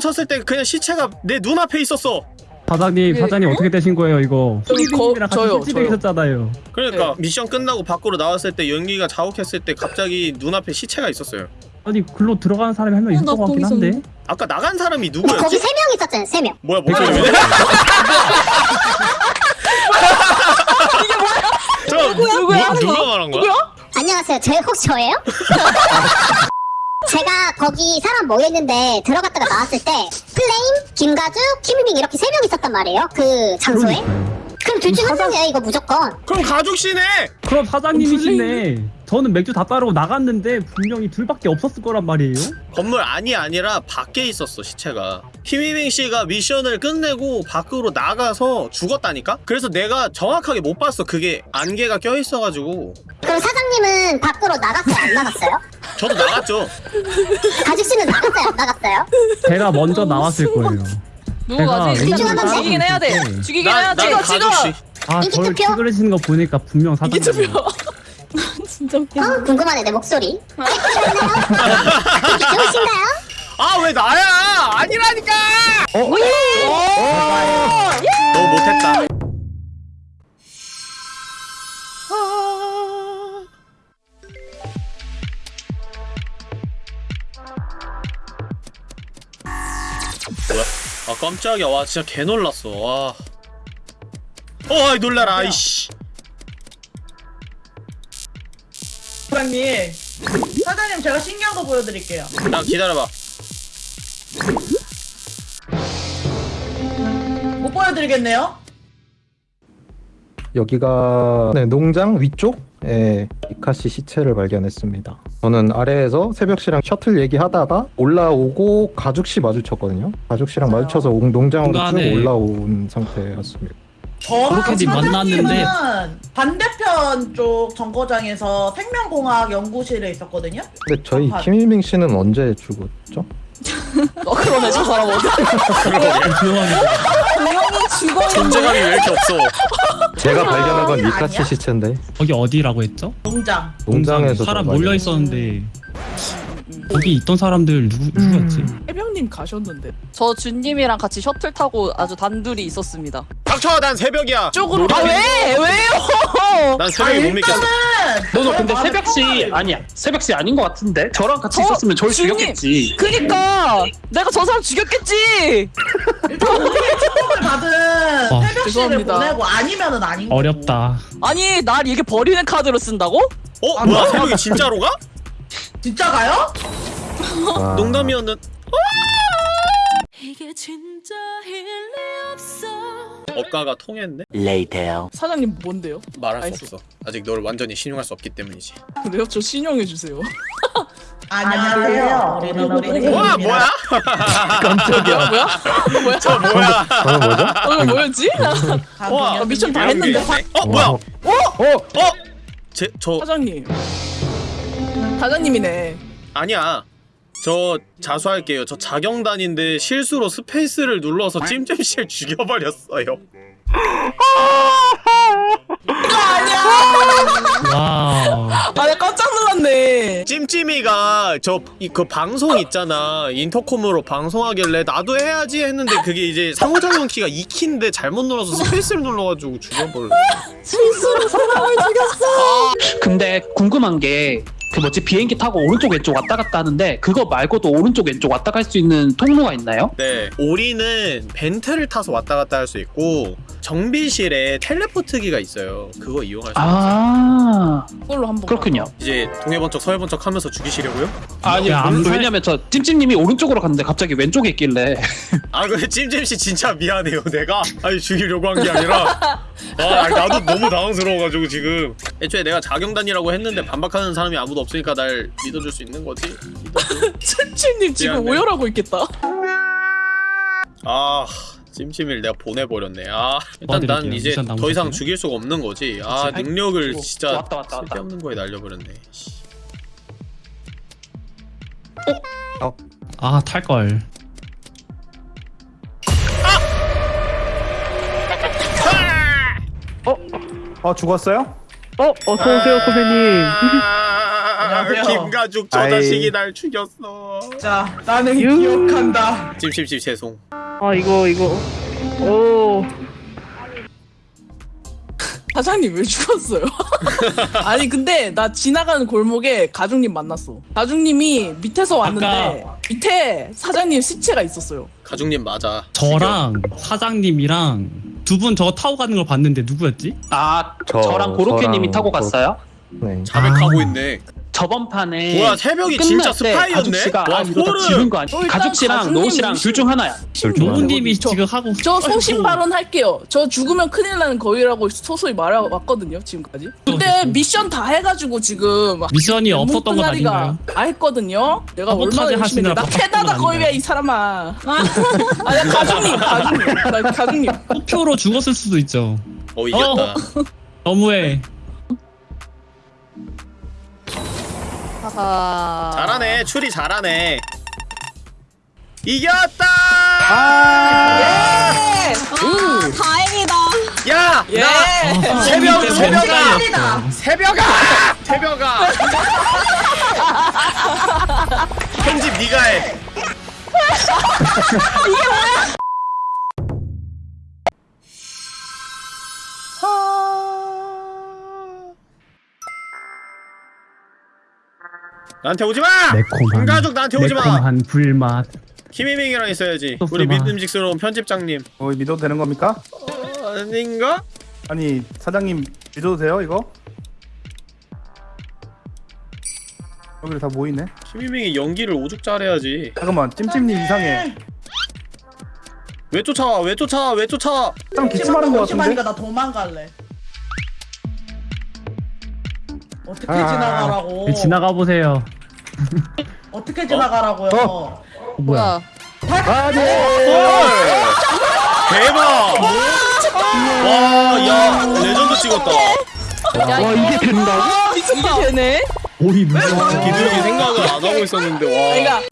붙였을 때 그냥 시체가 내 눈앞에 있었어 사장님 사장님 어 떻게 되신 거예요 이거? 저기 거- 저요, 저요. 그러니까 미션 끝나고 밖으로 나왔을 때 연기가 자욱했을 때 갑자기 눈앞에 시체가 있었어요 아니 글로 들어가는 사람이 한 명 있을 것 같긴 한데. 아까 나간 사람이 거기 누구였지? 세명 있었잖아요 세명 뭐야 목소리네? 저 누구야? 누, 누가 말한 거야? 안녕하세요 제 혹시 저예요? 제가 거기 사람 모여있는데 들어갔다가 나왔을 때 플레임, 김가주, 김유빈 이렇게 세 명 있었단 말이에요 그 장소에 그럼 둘 중한 명이에요 이거 무조건 그럼 가죽 씨네. 그럼 사장님이시네. 저는 맥주 다 따르고 나갔는데 분명히 둘밖에 없었을 거란 말이에요. 건물 안이 아니라 밖에 있었어 시체가 히미빙 씨가 미션을 끝내고 밖으로 나가서 죽었다니까? 그래서 내가 정확하게 못 봤어 그게 안개가 껴있어가지고 그럼 사장님은 밖으로 나갔어요 안 나갔어요? 저도 나갔죠 가죽 씨는 나갔어요 안 나갔어요? 제가 먼저 나왔을 거예요. 누구 가지? 제가 왼쪽으로 죽이긴 해야 돼. 네. 죽이긴 난- 해야 돼. 난 가죽 씨 아, 인기 저를 투표? 찌그러지는 거 보니까 분명 사장님. 진짜 웃겨. 어 궁금하네 내 목소리. 기분이 좋으신가요? 아 왜 나야? 아니라니까! 어? 너무 못했다. 뭐야? 아 깜짝이야. 와 진짜 개 놀랐어. 와. 어이 놀라라 아이씨 사장님 사장님 제가 신기한 거 보여드릴게요 야 기다려봐 못 보여드리겠네요 여기가 네, 농장 위쪽에 이카씨 시체를 발견했습니다. 저는 아래에서 새벽씨랑 셔틀 얘기하다가 올라오고 가죽씨 마주쳤거든요. 가죽씨랑 마주쳐서 옹- 농장으로 쭉 올라온 상태였습니다. 저랑 그렇게들 만났는데. 사장님은 반대편 쪽 정거장에서 생명공학 연구실에 있었거든요 근데 저희 아. 김일明씨는 언제 죽었죠? 어 그러네 저 사람 어디? 조용히 죽어. 존재감이 왜 이렇게 없어 제가 발견한 건 아니야? 이카씨 시체인데 거기 어디라고 했죠? 농장 농장에서 사람 저 몰려 있었는데 거기 있던 사람들 누구 누구였지? 해병님 가셨는데. 저 준님이랑 같이 셔틀 타고 아주 단둘이 있었습니다. 닥쳐 난 새벽이야 쪽으로 아 왜? 왜요? 난 새벽에 못 믿겠어 너너 근데 아, 새벽씨 아, 아니야 새벽씨 아닌 것 같은데 저랑 같이 저- 있었으면 저를 주님! 죽였겠지 그니까 내가 저 사람 죽였겠지. 처음을 받은 와. 새벽실을 죄송합니다. 보내고 아니면은 아닌 거고 어렵다. 아니 날 이렇게 버리는 카드로 쓴다고? 어? 뭐야 새벽이 진짜로 가? 진짜 가요? 아, 농담이었는 이게 진짜 일리 없어. 억가가 통했네? 사장님 뭔데요? 말할 수 알겠어. 없어 아직 너를 완전히 신용할 수 없기 때문이지 그래요? 저 신용해 주세요. 안녕하세요 우리는 와 뭐야? 깜짝이야. 뭐야? 뭐야? 저 뭐야? 저는 뭐죠? 어, 뭐였지? 와 아, 미션 다 했는데. 어 뭐야? 와. 어? 제저 사장님. 사장님이네. 아니야 저 자수할게요 저 자경단인데 실수로 스페이스를 눌러서 찜찜실 죽여버렸어요 아니야 wow. 아, 나 깜짝 놀랐네. 찜찜이가 저 그 방송 있잖아 인터콤으로 방송하길래 나도 해야지 했는데 그게 이제 상호작용 키가 2키인데 잘못 눌러서 스페이스를 눌러가지고 죽여버려 실수로 사람을 죽였어. 근데 궁금한 게 그 뭐지 비행기 타고 오른쪽 왼쪽 왔다 갔다 하는데 그거 말고도 오른쪽 왼쪽 왔다 갈 수 있는 통로가 있나요? 네 오리는 벤트를 타서 왔다 갔다 할 수 있고 정비실에 텔레포트기가 있어요. 그거 이용할 수 있어요. 아 그걸로 한번. 그렇군요. 이제 동해번쩍 서해번쩍 하면서 죽이시려고요? 아니 야, 안 살- 왜냐면 저 찜찜님이 오른쪽으로 갔는데 갑자기 왼쪽에 있길래. 아 근데 찜찜씨 진짜 미안해요. 내가 아니 죽이려고 한 게 아니라. 아 아니, 나도 너무 당황스러워가지고 지금. 애초에 내가 자경단이라고 했는데 반박하는 사람이 아무도 없으니까 날 믿어줄 수 있는 거지? 찜찜님 지금 미안해. 오열하고 있겠다. 아 찜찜이를 내가 보내버렸네 아 일단 난. 이제 더 이상? 죽일 수가 없는 거지 아 그치. 능력을 아이고, 진짜 왔다, 왔다, 왔다. 쓸데없는 거에 날려버렸네 씨. 아, 탈걸. 어 죽었어요? 어 어서오세요 선배님 아, 안녕하세요. 김가죽 저 아이. 자식이 날 죽였어 자, 나는 유. 기억한다. 찜찜씨 죄송 아 이거 이거 오 사장님 왜 죽었어요? 아니 근데 나 지나가는 골목에 가중님 만났어. 가중님이 밑에서 왔는데 밑에 사장님 시체가 있었어요. 가죽님 맞아 저랑 사장님이랑 두 분 저거 타고 가는 걸 봤는데 누구였지? 아 저- 저랑 고로케님이 타고 고- 갔어요. 네. 자백하고 있네 저번 판에 뭐야, 새벽이 진짜 때 스파이였네? 가죽 씨가 와, 아 이러다 소름. 지른 거 아니야? 어, 일단 가죽 씨랑 가죽님 노우 씨랑 둘 중 하나야. 노우님이 저- 지금 하고 저 소신 발언 할게요. 저 죽으면 큰일 나는 거위라고 소소히 말해왔거든요 지금까지. 그때 미션 다 해가지고 지금 미션이 없었던 건 아닌가요? 다 했거든요. 내가 얼마나 열심히 했나. 바빴던 캐나다 건 거위야? 이 사람아. 아니 가중님 가중님 나 가중님. 표로 죽었을 수도 있죠. 어 이겼다 너무해. 하하. 잘하네. 추리 잘하네. 이겼다! 아, 다행이다. 야! 예. 나 새벽 새벽아. 새벽아! 새벽아! 편집 네가 해 나한테 오지 마! 매콤한 김가죽 나한테 오지 마! 매콤한 불맛. 김희민이랑 있어야지 소스 우리 맛. 믿음직스러운 편집장님 어 믿어도 되는 겁니까? 어, 아닌가? 아니 사장님 믿어도 돼요 이거? 여기 다 모이네 김희민이 연기를 오죽 잘해야지 잠깐만 찜찜님 이상해 왜 쫓아와 왜 쫓아와 왜 쫓아와 좀 기침하는 거 같은데? 나 도망갈래. 어떻게 아. 지나가라고? 네, 지나가 보세요. 어떻게 지나가라고요? 어, 뭐야? 아 네. 대박 와 야 레전드 찍었다 와 이게 된다고? 아, 미쳤다. 이게 되네. 오이 무슨 기둥이 생각을 안 하고 있었는데 와 그러니까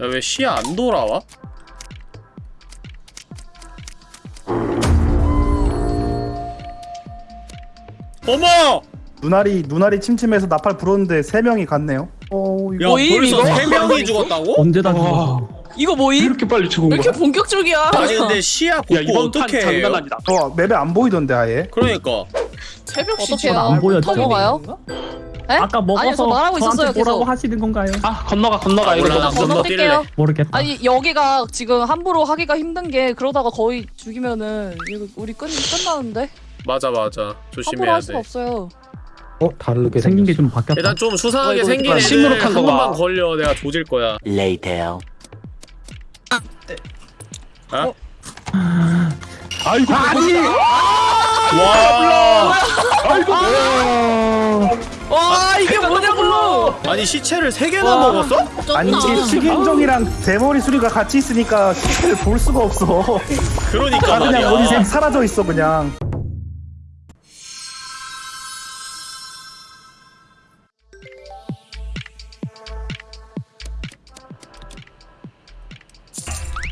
야왜 시야 안 돌아와? 어머! 눈알이 눈알이 침침해서 나팔 불었는데 세 명이 갔네요 어야 이거 뭐임, 벌써 이거? 세 명이 죽었다고? 언제 다 죽었어? 이거 뭐임? 이렇게 빨리 죽은 왜 이렇게 거야? 본격적이야? 아니 근데 시야 야 이번 판 어떻게 장난? 아니다. 저 맵에 안 보이던데 아예 그러니까 새벽? 시간 안 보였죠? 넘어가요? 에? 아까 아니요, 저 먹어서 말하고 있었어요, 저한테 뭐라고 계속. 하시는 건가요? 아 건너가 건너가 아, 이거 몰라, 너무 건너 건너. 건너뛸게요. 모르겠다. 아니 여기가 지금 함부로 하기가 힘든 게 그러다가 거의 죽이면은 이거 우리 끝 끝나는데 맞아 맞아. 조심해야 할 수가 돼. 없어요. 어? 다르게 생긴 게. 좀 바뀌었다. 일단 좀 수상하게 어, 생긴 애들 시무룩한 한 거 봐. 번만 걸려. 내가 조질 거야. 어? 아이고 아니! 와. 와 이게 뭐냐고! 아니 시체를 세 개나 먹었어? 아니 이게 식인종이랑 대머리 수리가 같이 있으니까 시체를 볼 수가 없어. 그러니까 다 그냥 머리 말이야. 색 사라져 있어 그냥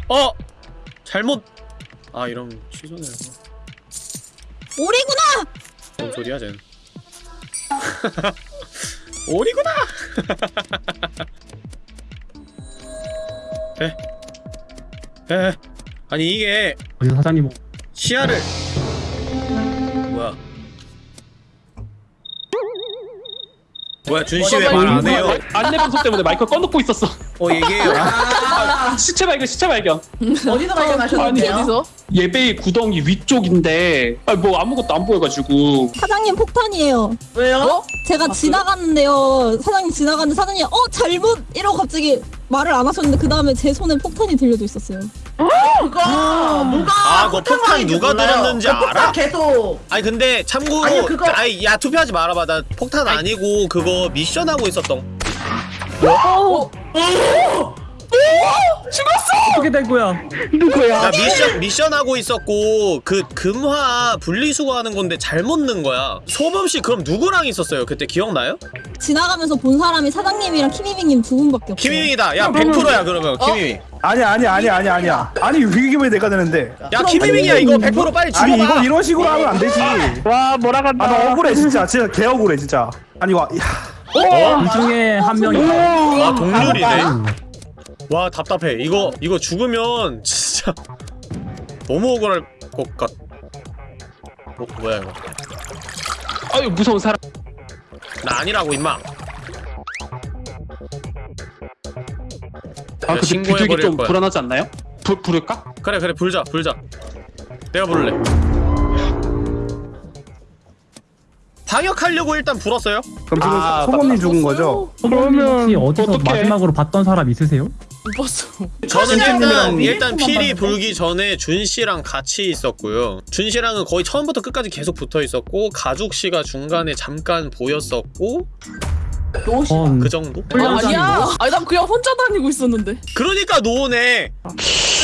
어! 잘못 아 이러면 취소네요 오리구나! 뭔 소리야 쟤는 오리구나 에? 에? 아니 이게 어디서 사장님 시야를 뭐야 준씨 왜 말 안 해요? 안내 방송 때문에 마이크 꺼놓고 있었어. 어 얘기해요 아, 시체 발견, 시체 발견. 어디서 발견하셨는데요? 어디서? 예배의 구덩이 위쪽인데, 아니 뭐 아무것도 안 보여가지고. 사장님 폭탄이에요. 왜요? 어? 제가 지나갔는데요. 사장님 지나갔는데 사장님 어 잘못 이러고 갑자기 말을 안 하셨는데 그 다음에 제 손에 폭탄이 들려져 있었어요. 그거 누가? 아, 그거 폭탄 누가. 들었는지 그 폭탄 알아? 계속. 아니 근데 참고로 아니, 그거- 야 투표하지 말아봐. 나 폭탄 아니 고 그거 미션 하고 있었던. 어 떻게 된 거야? 누구야? 나 미션 미션 하고 있었고 그 금화 분리수거하는 건데 잘못 넣은 거야. 소범 씨 그럼 누구랑 있었어요? 그때 기억나요? 지나가면서 본 사람이 사장님이랑 키미빙님 두 분밖에 없어요. 키미밍이다. 야 100%야 그러면 키미밍 아니야 아니야 아니야 아니야 아니야. 아니 왜 내가 되는데. 야 키미밍이야 이거 100% 빨리 아니 죽여봐. 이거 이런 식으로 하면 안 되지. 와 뭐라 간다. 아나 억울해 진짜. 진짜 개 억울해 진짜. 아니 와 야. 어? 이 중에 한 명이 아 동률이네 와 답답해 이거 이거 죽으면 진짜 너무 억울할 것 같... 어, 뭐야 이거 아유 무서운 사람. 나 아니라고 임마 아 근데 비둘기 좀 거야. 불안하지 않나요? 불 부를까? 그래 그래 불자 불자 내가 부를래 방역하려고 일단 불었어요 그럼 지금 아, 소범님 죽은 거죠? 그러면 어디서 어떡해? 마지막으로 봤던 사람 있으세요? 못 봤어. 저는 일단 일단 필이? 불기 전에 준 씨랑 같이 있었고요. 준 씨랑은 거의 처음부터 끝까지 계속 붙어 있었고 가죽 씨가 중간에 잠깐 보였었고 노시 전그 정도? 아, 아니야. 아니 난 그냥 혼자 다니고 있었는데. 그러니까 노네.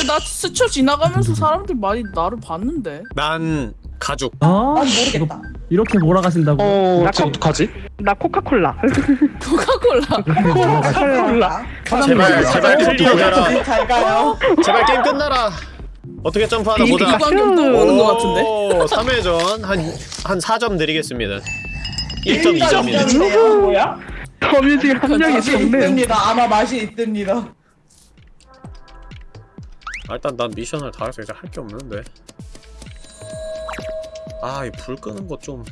나 스쳐 지나가면서 사람들 많이 나를 봤는데. 난 가죽. 아, 난 모르겠다. 이렇게 몰아가신다고 어, 나저 어떡하지? 나 코카콜라. 코카콜라. 몰라. 제발 제발 클리어해라. 잘 가요. 제발 게임 끝나라. 어떻게 점프하나 보자. 비방경 또 오는 것 같은데. 3회전 한한 4점 드리겠습니다. 1점 2점이네. 점이네요. 뭐야? 거미줄 한 명이 맛이 있었네. 있습니다. 아마 맛이 있습니다. 아, 일단 난 미션을 다 해서 이제 할 게 없는데. 아, 이 불 끄는 거 좀.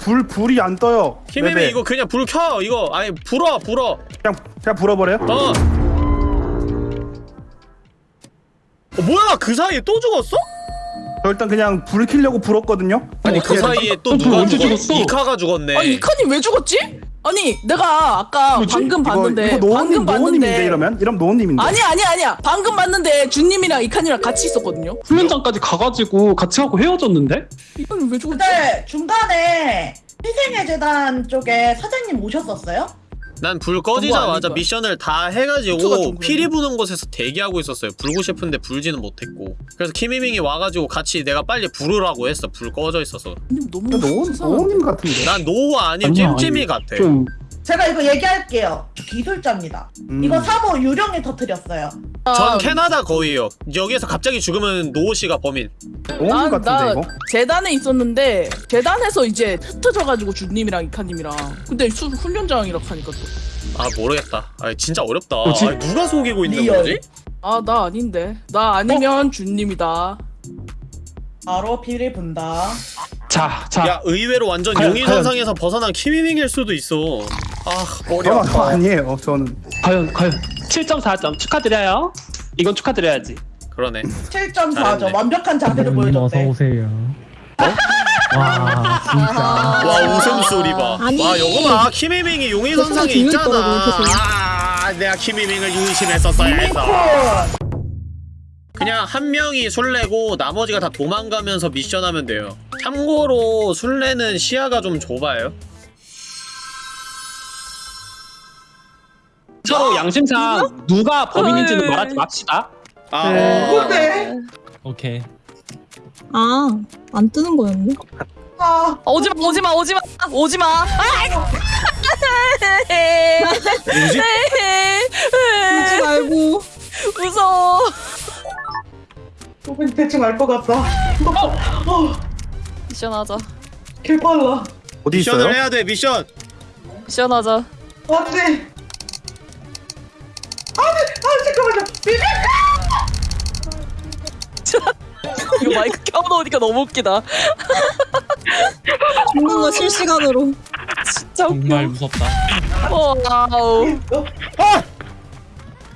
불 불이 안 떠요 키미미. 이거 그냥 불 켜. 이거 아니 불어 불어. 그냥 그냥 불어버려요? 어. 어 뭐야 그 사이에 또 죽었어? 저 일단 그냥 불 켜려고 불었거든요 아니 그 사이에 또 어, 누가 언제 죽었? 죽었어? 이카가 죽었네. 아니 이칸이 왜 죽었지? 아니 내가 아까 방금 봤는데 이거, 이거 노원님 방금 노원님인데 봤는데 이러면 이러면 노원님인데 아니 아니 아니야 방금 봤는데 준님이랑 이칸이랑 같이 있었거든요. 훈련장까지 가가지고 같이 하고 헤어졌는데? 이건 왜 죽었지? 근데 중간에 희생의 재단 쪽에 사장님 오셨었어요? 난 불 꺼지자마자? 미션을 다 해가지고 좀 피리 부는 곳에서 대기하고 있었어요. 불고 싶은데 불지는 못했고. 그래서 키미밍이 와가지고 같이 내가 빨리 부르라고 했어. 불 꺼져 있어서. 님 너무 수상하다. 노원님 같은데 난 아님 아니야, 찜찜이 같아. 좀 제가 이거 얘기할게요. 저 기술자입니다. 음. 이거 사모 유령이 터뜨렸어요. 전 캐나다 거위예요. 여기에서 갑자기 죽으면 노호 씨가 범인. 같은데 나 이거 재단에 있었는데 재단에서 이제 흩어져가지고 준님이랑 이칸님이랑 근데 수, 훈련장이라 하니까 아 모르겠다. 아 진짜 어렵다. 뭐지? 아, 누가 속이고 있는 real. 거지? 또아나 아닌데 나 아니면 준님이다 바로 피를 분다. 자, 자. 야 의외로 완전 과연, 용의 선상에서 벗어난 키미밍일 수도 있어. 아 머리 저는 아파. 아니에요 저는 과연 과연 7.4점 축하드려요. 이건 축하드려야지. 그러네. 7.4점 잘했네. 완벽한 자세를 님 어서 보여줬대. 오세요. 와 진짜 와 웃음소리 봐. 아니. 와 이거 봐. 키미밍이 용의선상에 그 있잖아. 아 내가 키미밍을 유심했었어야 해서. 그냥 한 명이 술래고 나머지가 다 도망가면서 미션하면 돼요. 참고로 술래는 시야가 좀 좁아요. 서로 양심상 누가 범인인지는 헐. 말하지 맙시다. 아 네. 어. 근데 오케이 아, 안 뜨는 거였네. 아 아, 오지마 오지마 오지마 오지마 뭐지? 울지 말고. 무서워 왠지 대충 알 것 같다. 어, 미션 하자. 개 빨라. 어디 있어요? 미션을 해야 돼 미션 미션 하자. 맞지? 아니, 아 잠깐만요. 이거 마이크 켜놓으니까 너무 웃기다. 죽는 거 실시간으로. 진짜 웃겨. 정말 무섭다. wow.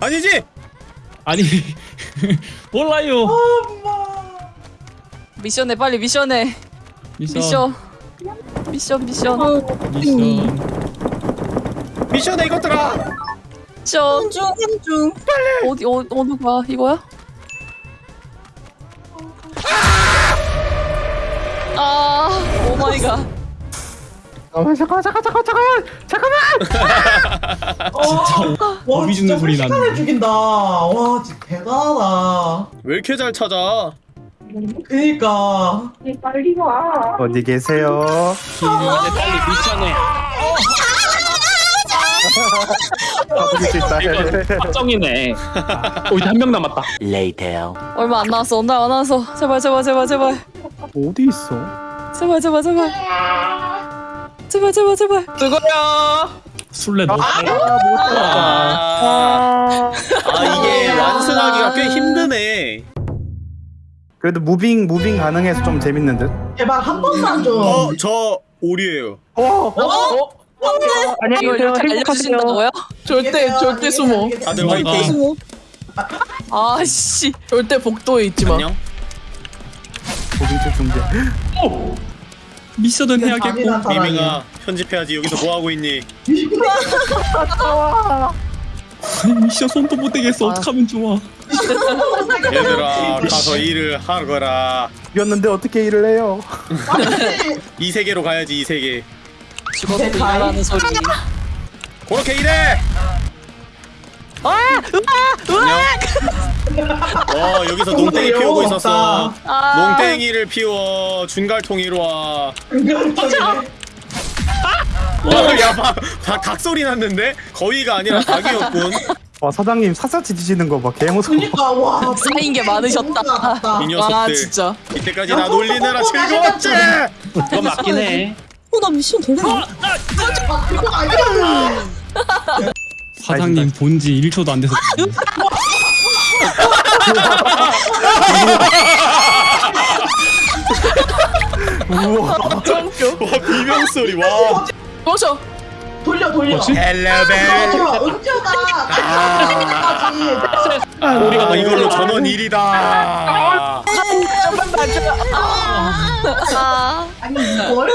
아니지 아니 몰라요. 미션해 빨리 미션해. 미션 미션. 미션 미션. 미션. 미션에 이것들아 미션. 한중 한중. 어디 어, 어느 거야 이거야? 아 oh my god. 잠깐만 잠깐만 잠깐만 잠깐만 잠깐만 와, 겁이 진짜 주는 소리 순식간에 나는데. 죽인다. 와, 진짜 대단하다. 왜 이렇게 잘 찾아 그니까. 어디 계세요? 이번에 빨리 미션해. 어디 수 있다. 확정이네. 오 이제 한 명 남았다. 얼마 안 나왔어 얼마 안 나왔어. 제발 제발 제발 제발 어디 있어? 제발 제발 제발. 제발 제발 제발. 그거야. 술래 너. 아, 아 이게 완승하기가 꽤 힘드네 그래도 moving moving 가능해서 좀 재밌는 듯. 제발 한 번만 좀. 어 저 오리예요 어? 안녕히 계세요. 알려주신다고요? 절대 절대 숨어. 다들 화이팅 뭐 아씨. 절대 복도에 있지 마. 안녕 중재. 미션은 해야겠고. 미밍아 편집해야지 여기서 뭐 하고 있니 아니 미션 손도 못 대겠어. 아. 어떡하면 좋아. 얘들아 가서 일을 하거라 이겼는데 어떻게 일을 해요? 이 세계로 가야지 이 세계 죽어도 일하라는 소리. 그렇게 일해 안녕 어 여기서 농땡이 피우고 있었어 아. 농땡이를 피워 준갈통이로 와 이걸 와, 야, 봐, 다 각소리 났는데? 거위가 아니라 닭이었군. 와 사장님 샅샅이 뒤지는 거 봐. 개무서워. 그니까, 와. 쌓인 게 많으셨다. 이 녀석들. 아 진짜. 이때까지 나 놀리느라 즐거웠지? 그건 맞긴 해. 어나 미션 되네. 그거 아니야. 사장님 본지 1초도 안 돼서. 우와. 와, 비명 소리, 와. 꺼져. 돌려, 돌려. 헬로벨. 돌려, 은표가. 아, 우리가 이걸로 전원 1이다. 아. 아니, 이걸?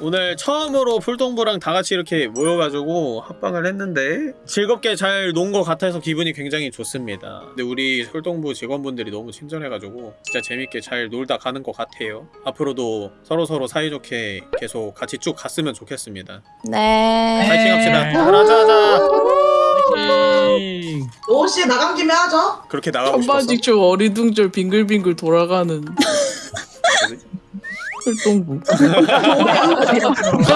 오늘 처음으로 풀동부랑 다 같이 이렇게 모여가지고 합방을 했는데 즐겁게 잘 논 것 같아서 기분이 굉장히 좋습니다. 근데 우리 풀동부 직원분들이 너무 친절해가지고 진짜 재밌게 잘 놀다 가는 것 같아요. 앞으로도 서로서로 사이좋게 계속 같이 쭉 갔으면 좋겠습니다. 네. 파이팅 합시다. 하자 하자. 노씨 나간 김에 하죠. 그렇게 나가고 싶었어. 천바직추 어리둥절 빙글빙글 돌아가는 활동부.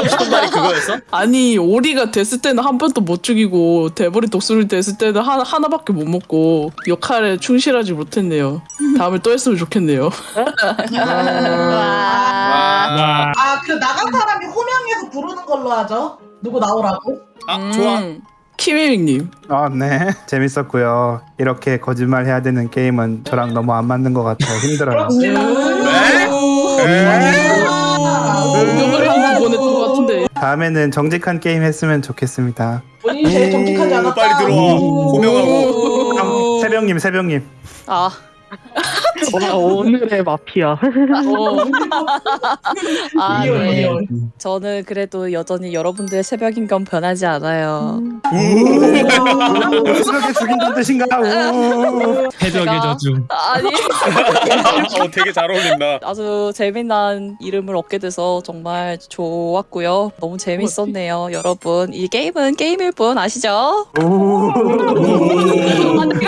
싶은 말이 그거였어? 아니 오리가 됐을 때는 한 번도 못 죽이고 대머리 독수리 됐을 때는 하나, 하나밖에 못 먹고 역할에 충실하지 못했네요. 다음에 또 했으면 좋겠네요. 와. 아, 그 나간 사람이 호명해서 부르는 걸로 하죠. 누구 나오라고? 아 좋아. 키미밍님. 아 네. 재밌었고요. 이렇게 거짓말 해야 되는 게임은 저랑 너무 안 맞는 것 같아요. 힘들어요. 공격을 하고 보냈던 것 같은데. 다음에는 정직한 게임 했으면 좋겠습니다. 본인이 제일 정직하지 않았다. 빨리 들어와. 호명하고. 형, 새벽님, 새벽님. 아. 와, 오늘의 마피아. 아, real, 네. 저는 그래도 여전히 여러분들의 새벽인 건 변하지 않아요. 스럽게 죽인다는 뜻인가? 우. 새벽의 제가- 저주. 아니. 어 되게 잘 어울린다. 아주 재미난 이름을 얻게 돼서 정말 좋았고요. 너무 재밌었네요, 여러분. 이 게임은 게임일 뿐 아시죠?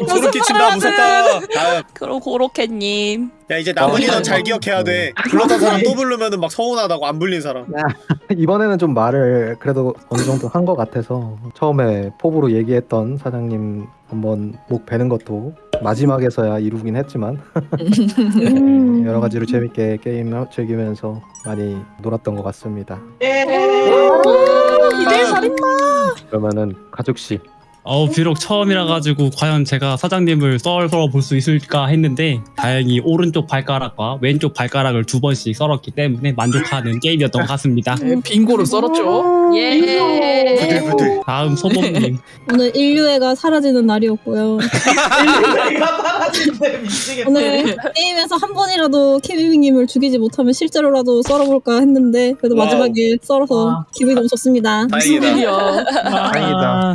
소름 끼친다 무섭다. 다음. 그럼 고로케 님. 야 이제 남은 인원 잘 기억해야 돼. 불렀던 사람 또 부르면은 막 서운하다고 안 불린 사람. 이번에는 좀 말을 그래도 어느 정도 한 것 같아서 처음에 포부로 얘기했던 사장님 한번 목 베는 것도 마지막에서야 이루긴 했지만 음. 여러 가지로 재밌게 게임 즐기면서 많이 놀았던 것 같습니다. 예. 이제 살인마. 그러면은 가죽 씨 어 비록 처음이라 가지고 과연 제가 사장님을 썰어 볼 수 있을까 했는데 다행히 오른쪽 발가락과 왼쪽 발가락을 두 번씩 썰었기 때문에 만족하는 게임이었던 것 같습니다. 네, 빙고로 썰었죠. 예. 부들 부들. 다음 소범님. 오늘 인류애가 사라지는 날이었고요. 오늘 게임에서 한 번이라도 케비님을 죽이지 못하면 실제로라도 썰어볼까 했는데 그래도 wow. 마지막에 썰어서 기분이 너무 좋습니다. 다행이다. 다행이다.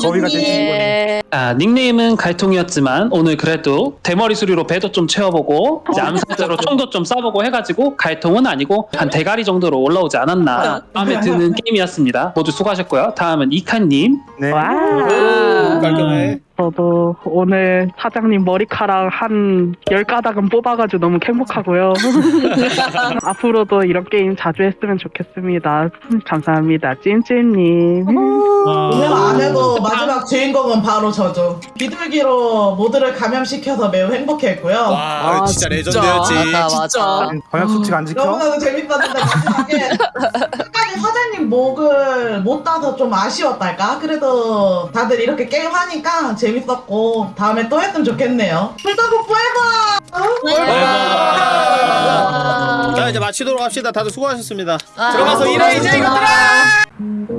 거위가 된 친구네. 예. 아, 닉네임은 갈통이었지만 오늘 그래도 대머리 수리로 배도 좀 채워보고 이제 암살자로 총도 좀 쏴보고 해가지고 갈통은 아니고 한 대가리 정도로 올라오지 않았나 마음에 드는 게임이었습니다. 모두 수고하셨고요. 다음은 이칸님. 네. 와. 깔끔해. 저도 오늘 사장님 머리카락 한 10가닥은 뽑아가지고 너무 행복하고요. 앞으로도 이런 게임 자주 했으면 좋겠습니다. 감사합니다. 찜찜님. 오늘 안 해도 마지막 주인공은 바로 저죠. 비둘기로 모두를 감염시켜서 매우 행복했고요. 와, 아, 진짜 진짜. 레전드였지. 맞아 맞아. 방역 수칙 안 지켜? 너무나도 재밌었는데 마지막에 끝까지 사장님 목을 못 따서 좀 아쉬웠달까? 그래도 다들 이렇게 게임 하니까 재밌었고 다음에 또 했으면 좋겠네요. 불닭국 뿌해봐! 자, 이제 마치도록 합시다. 다들 수고하셨습니다. 아, 들어가서 일해, 이제 이것들아!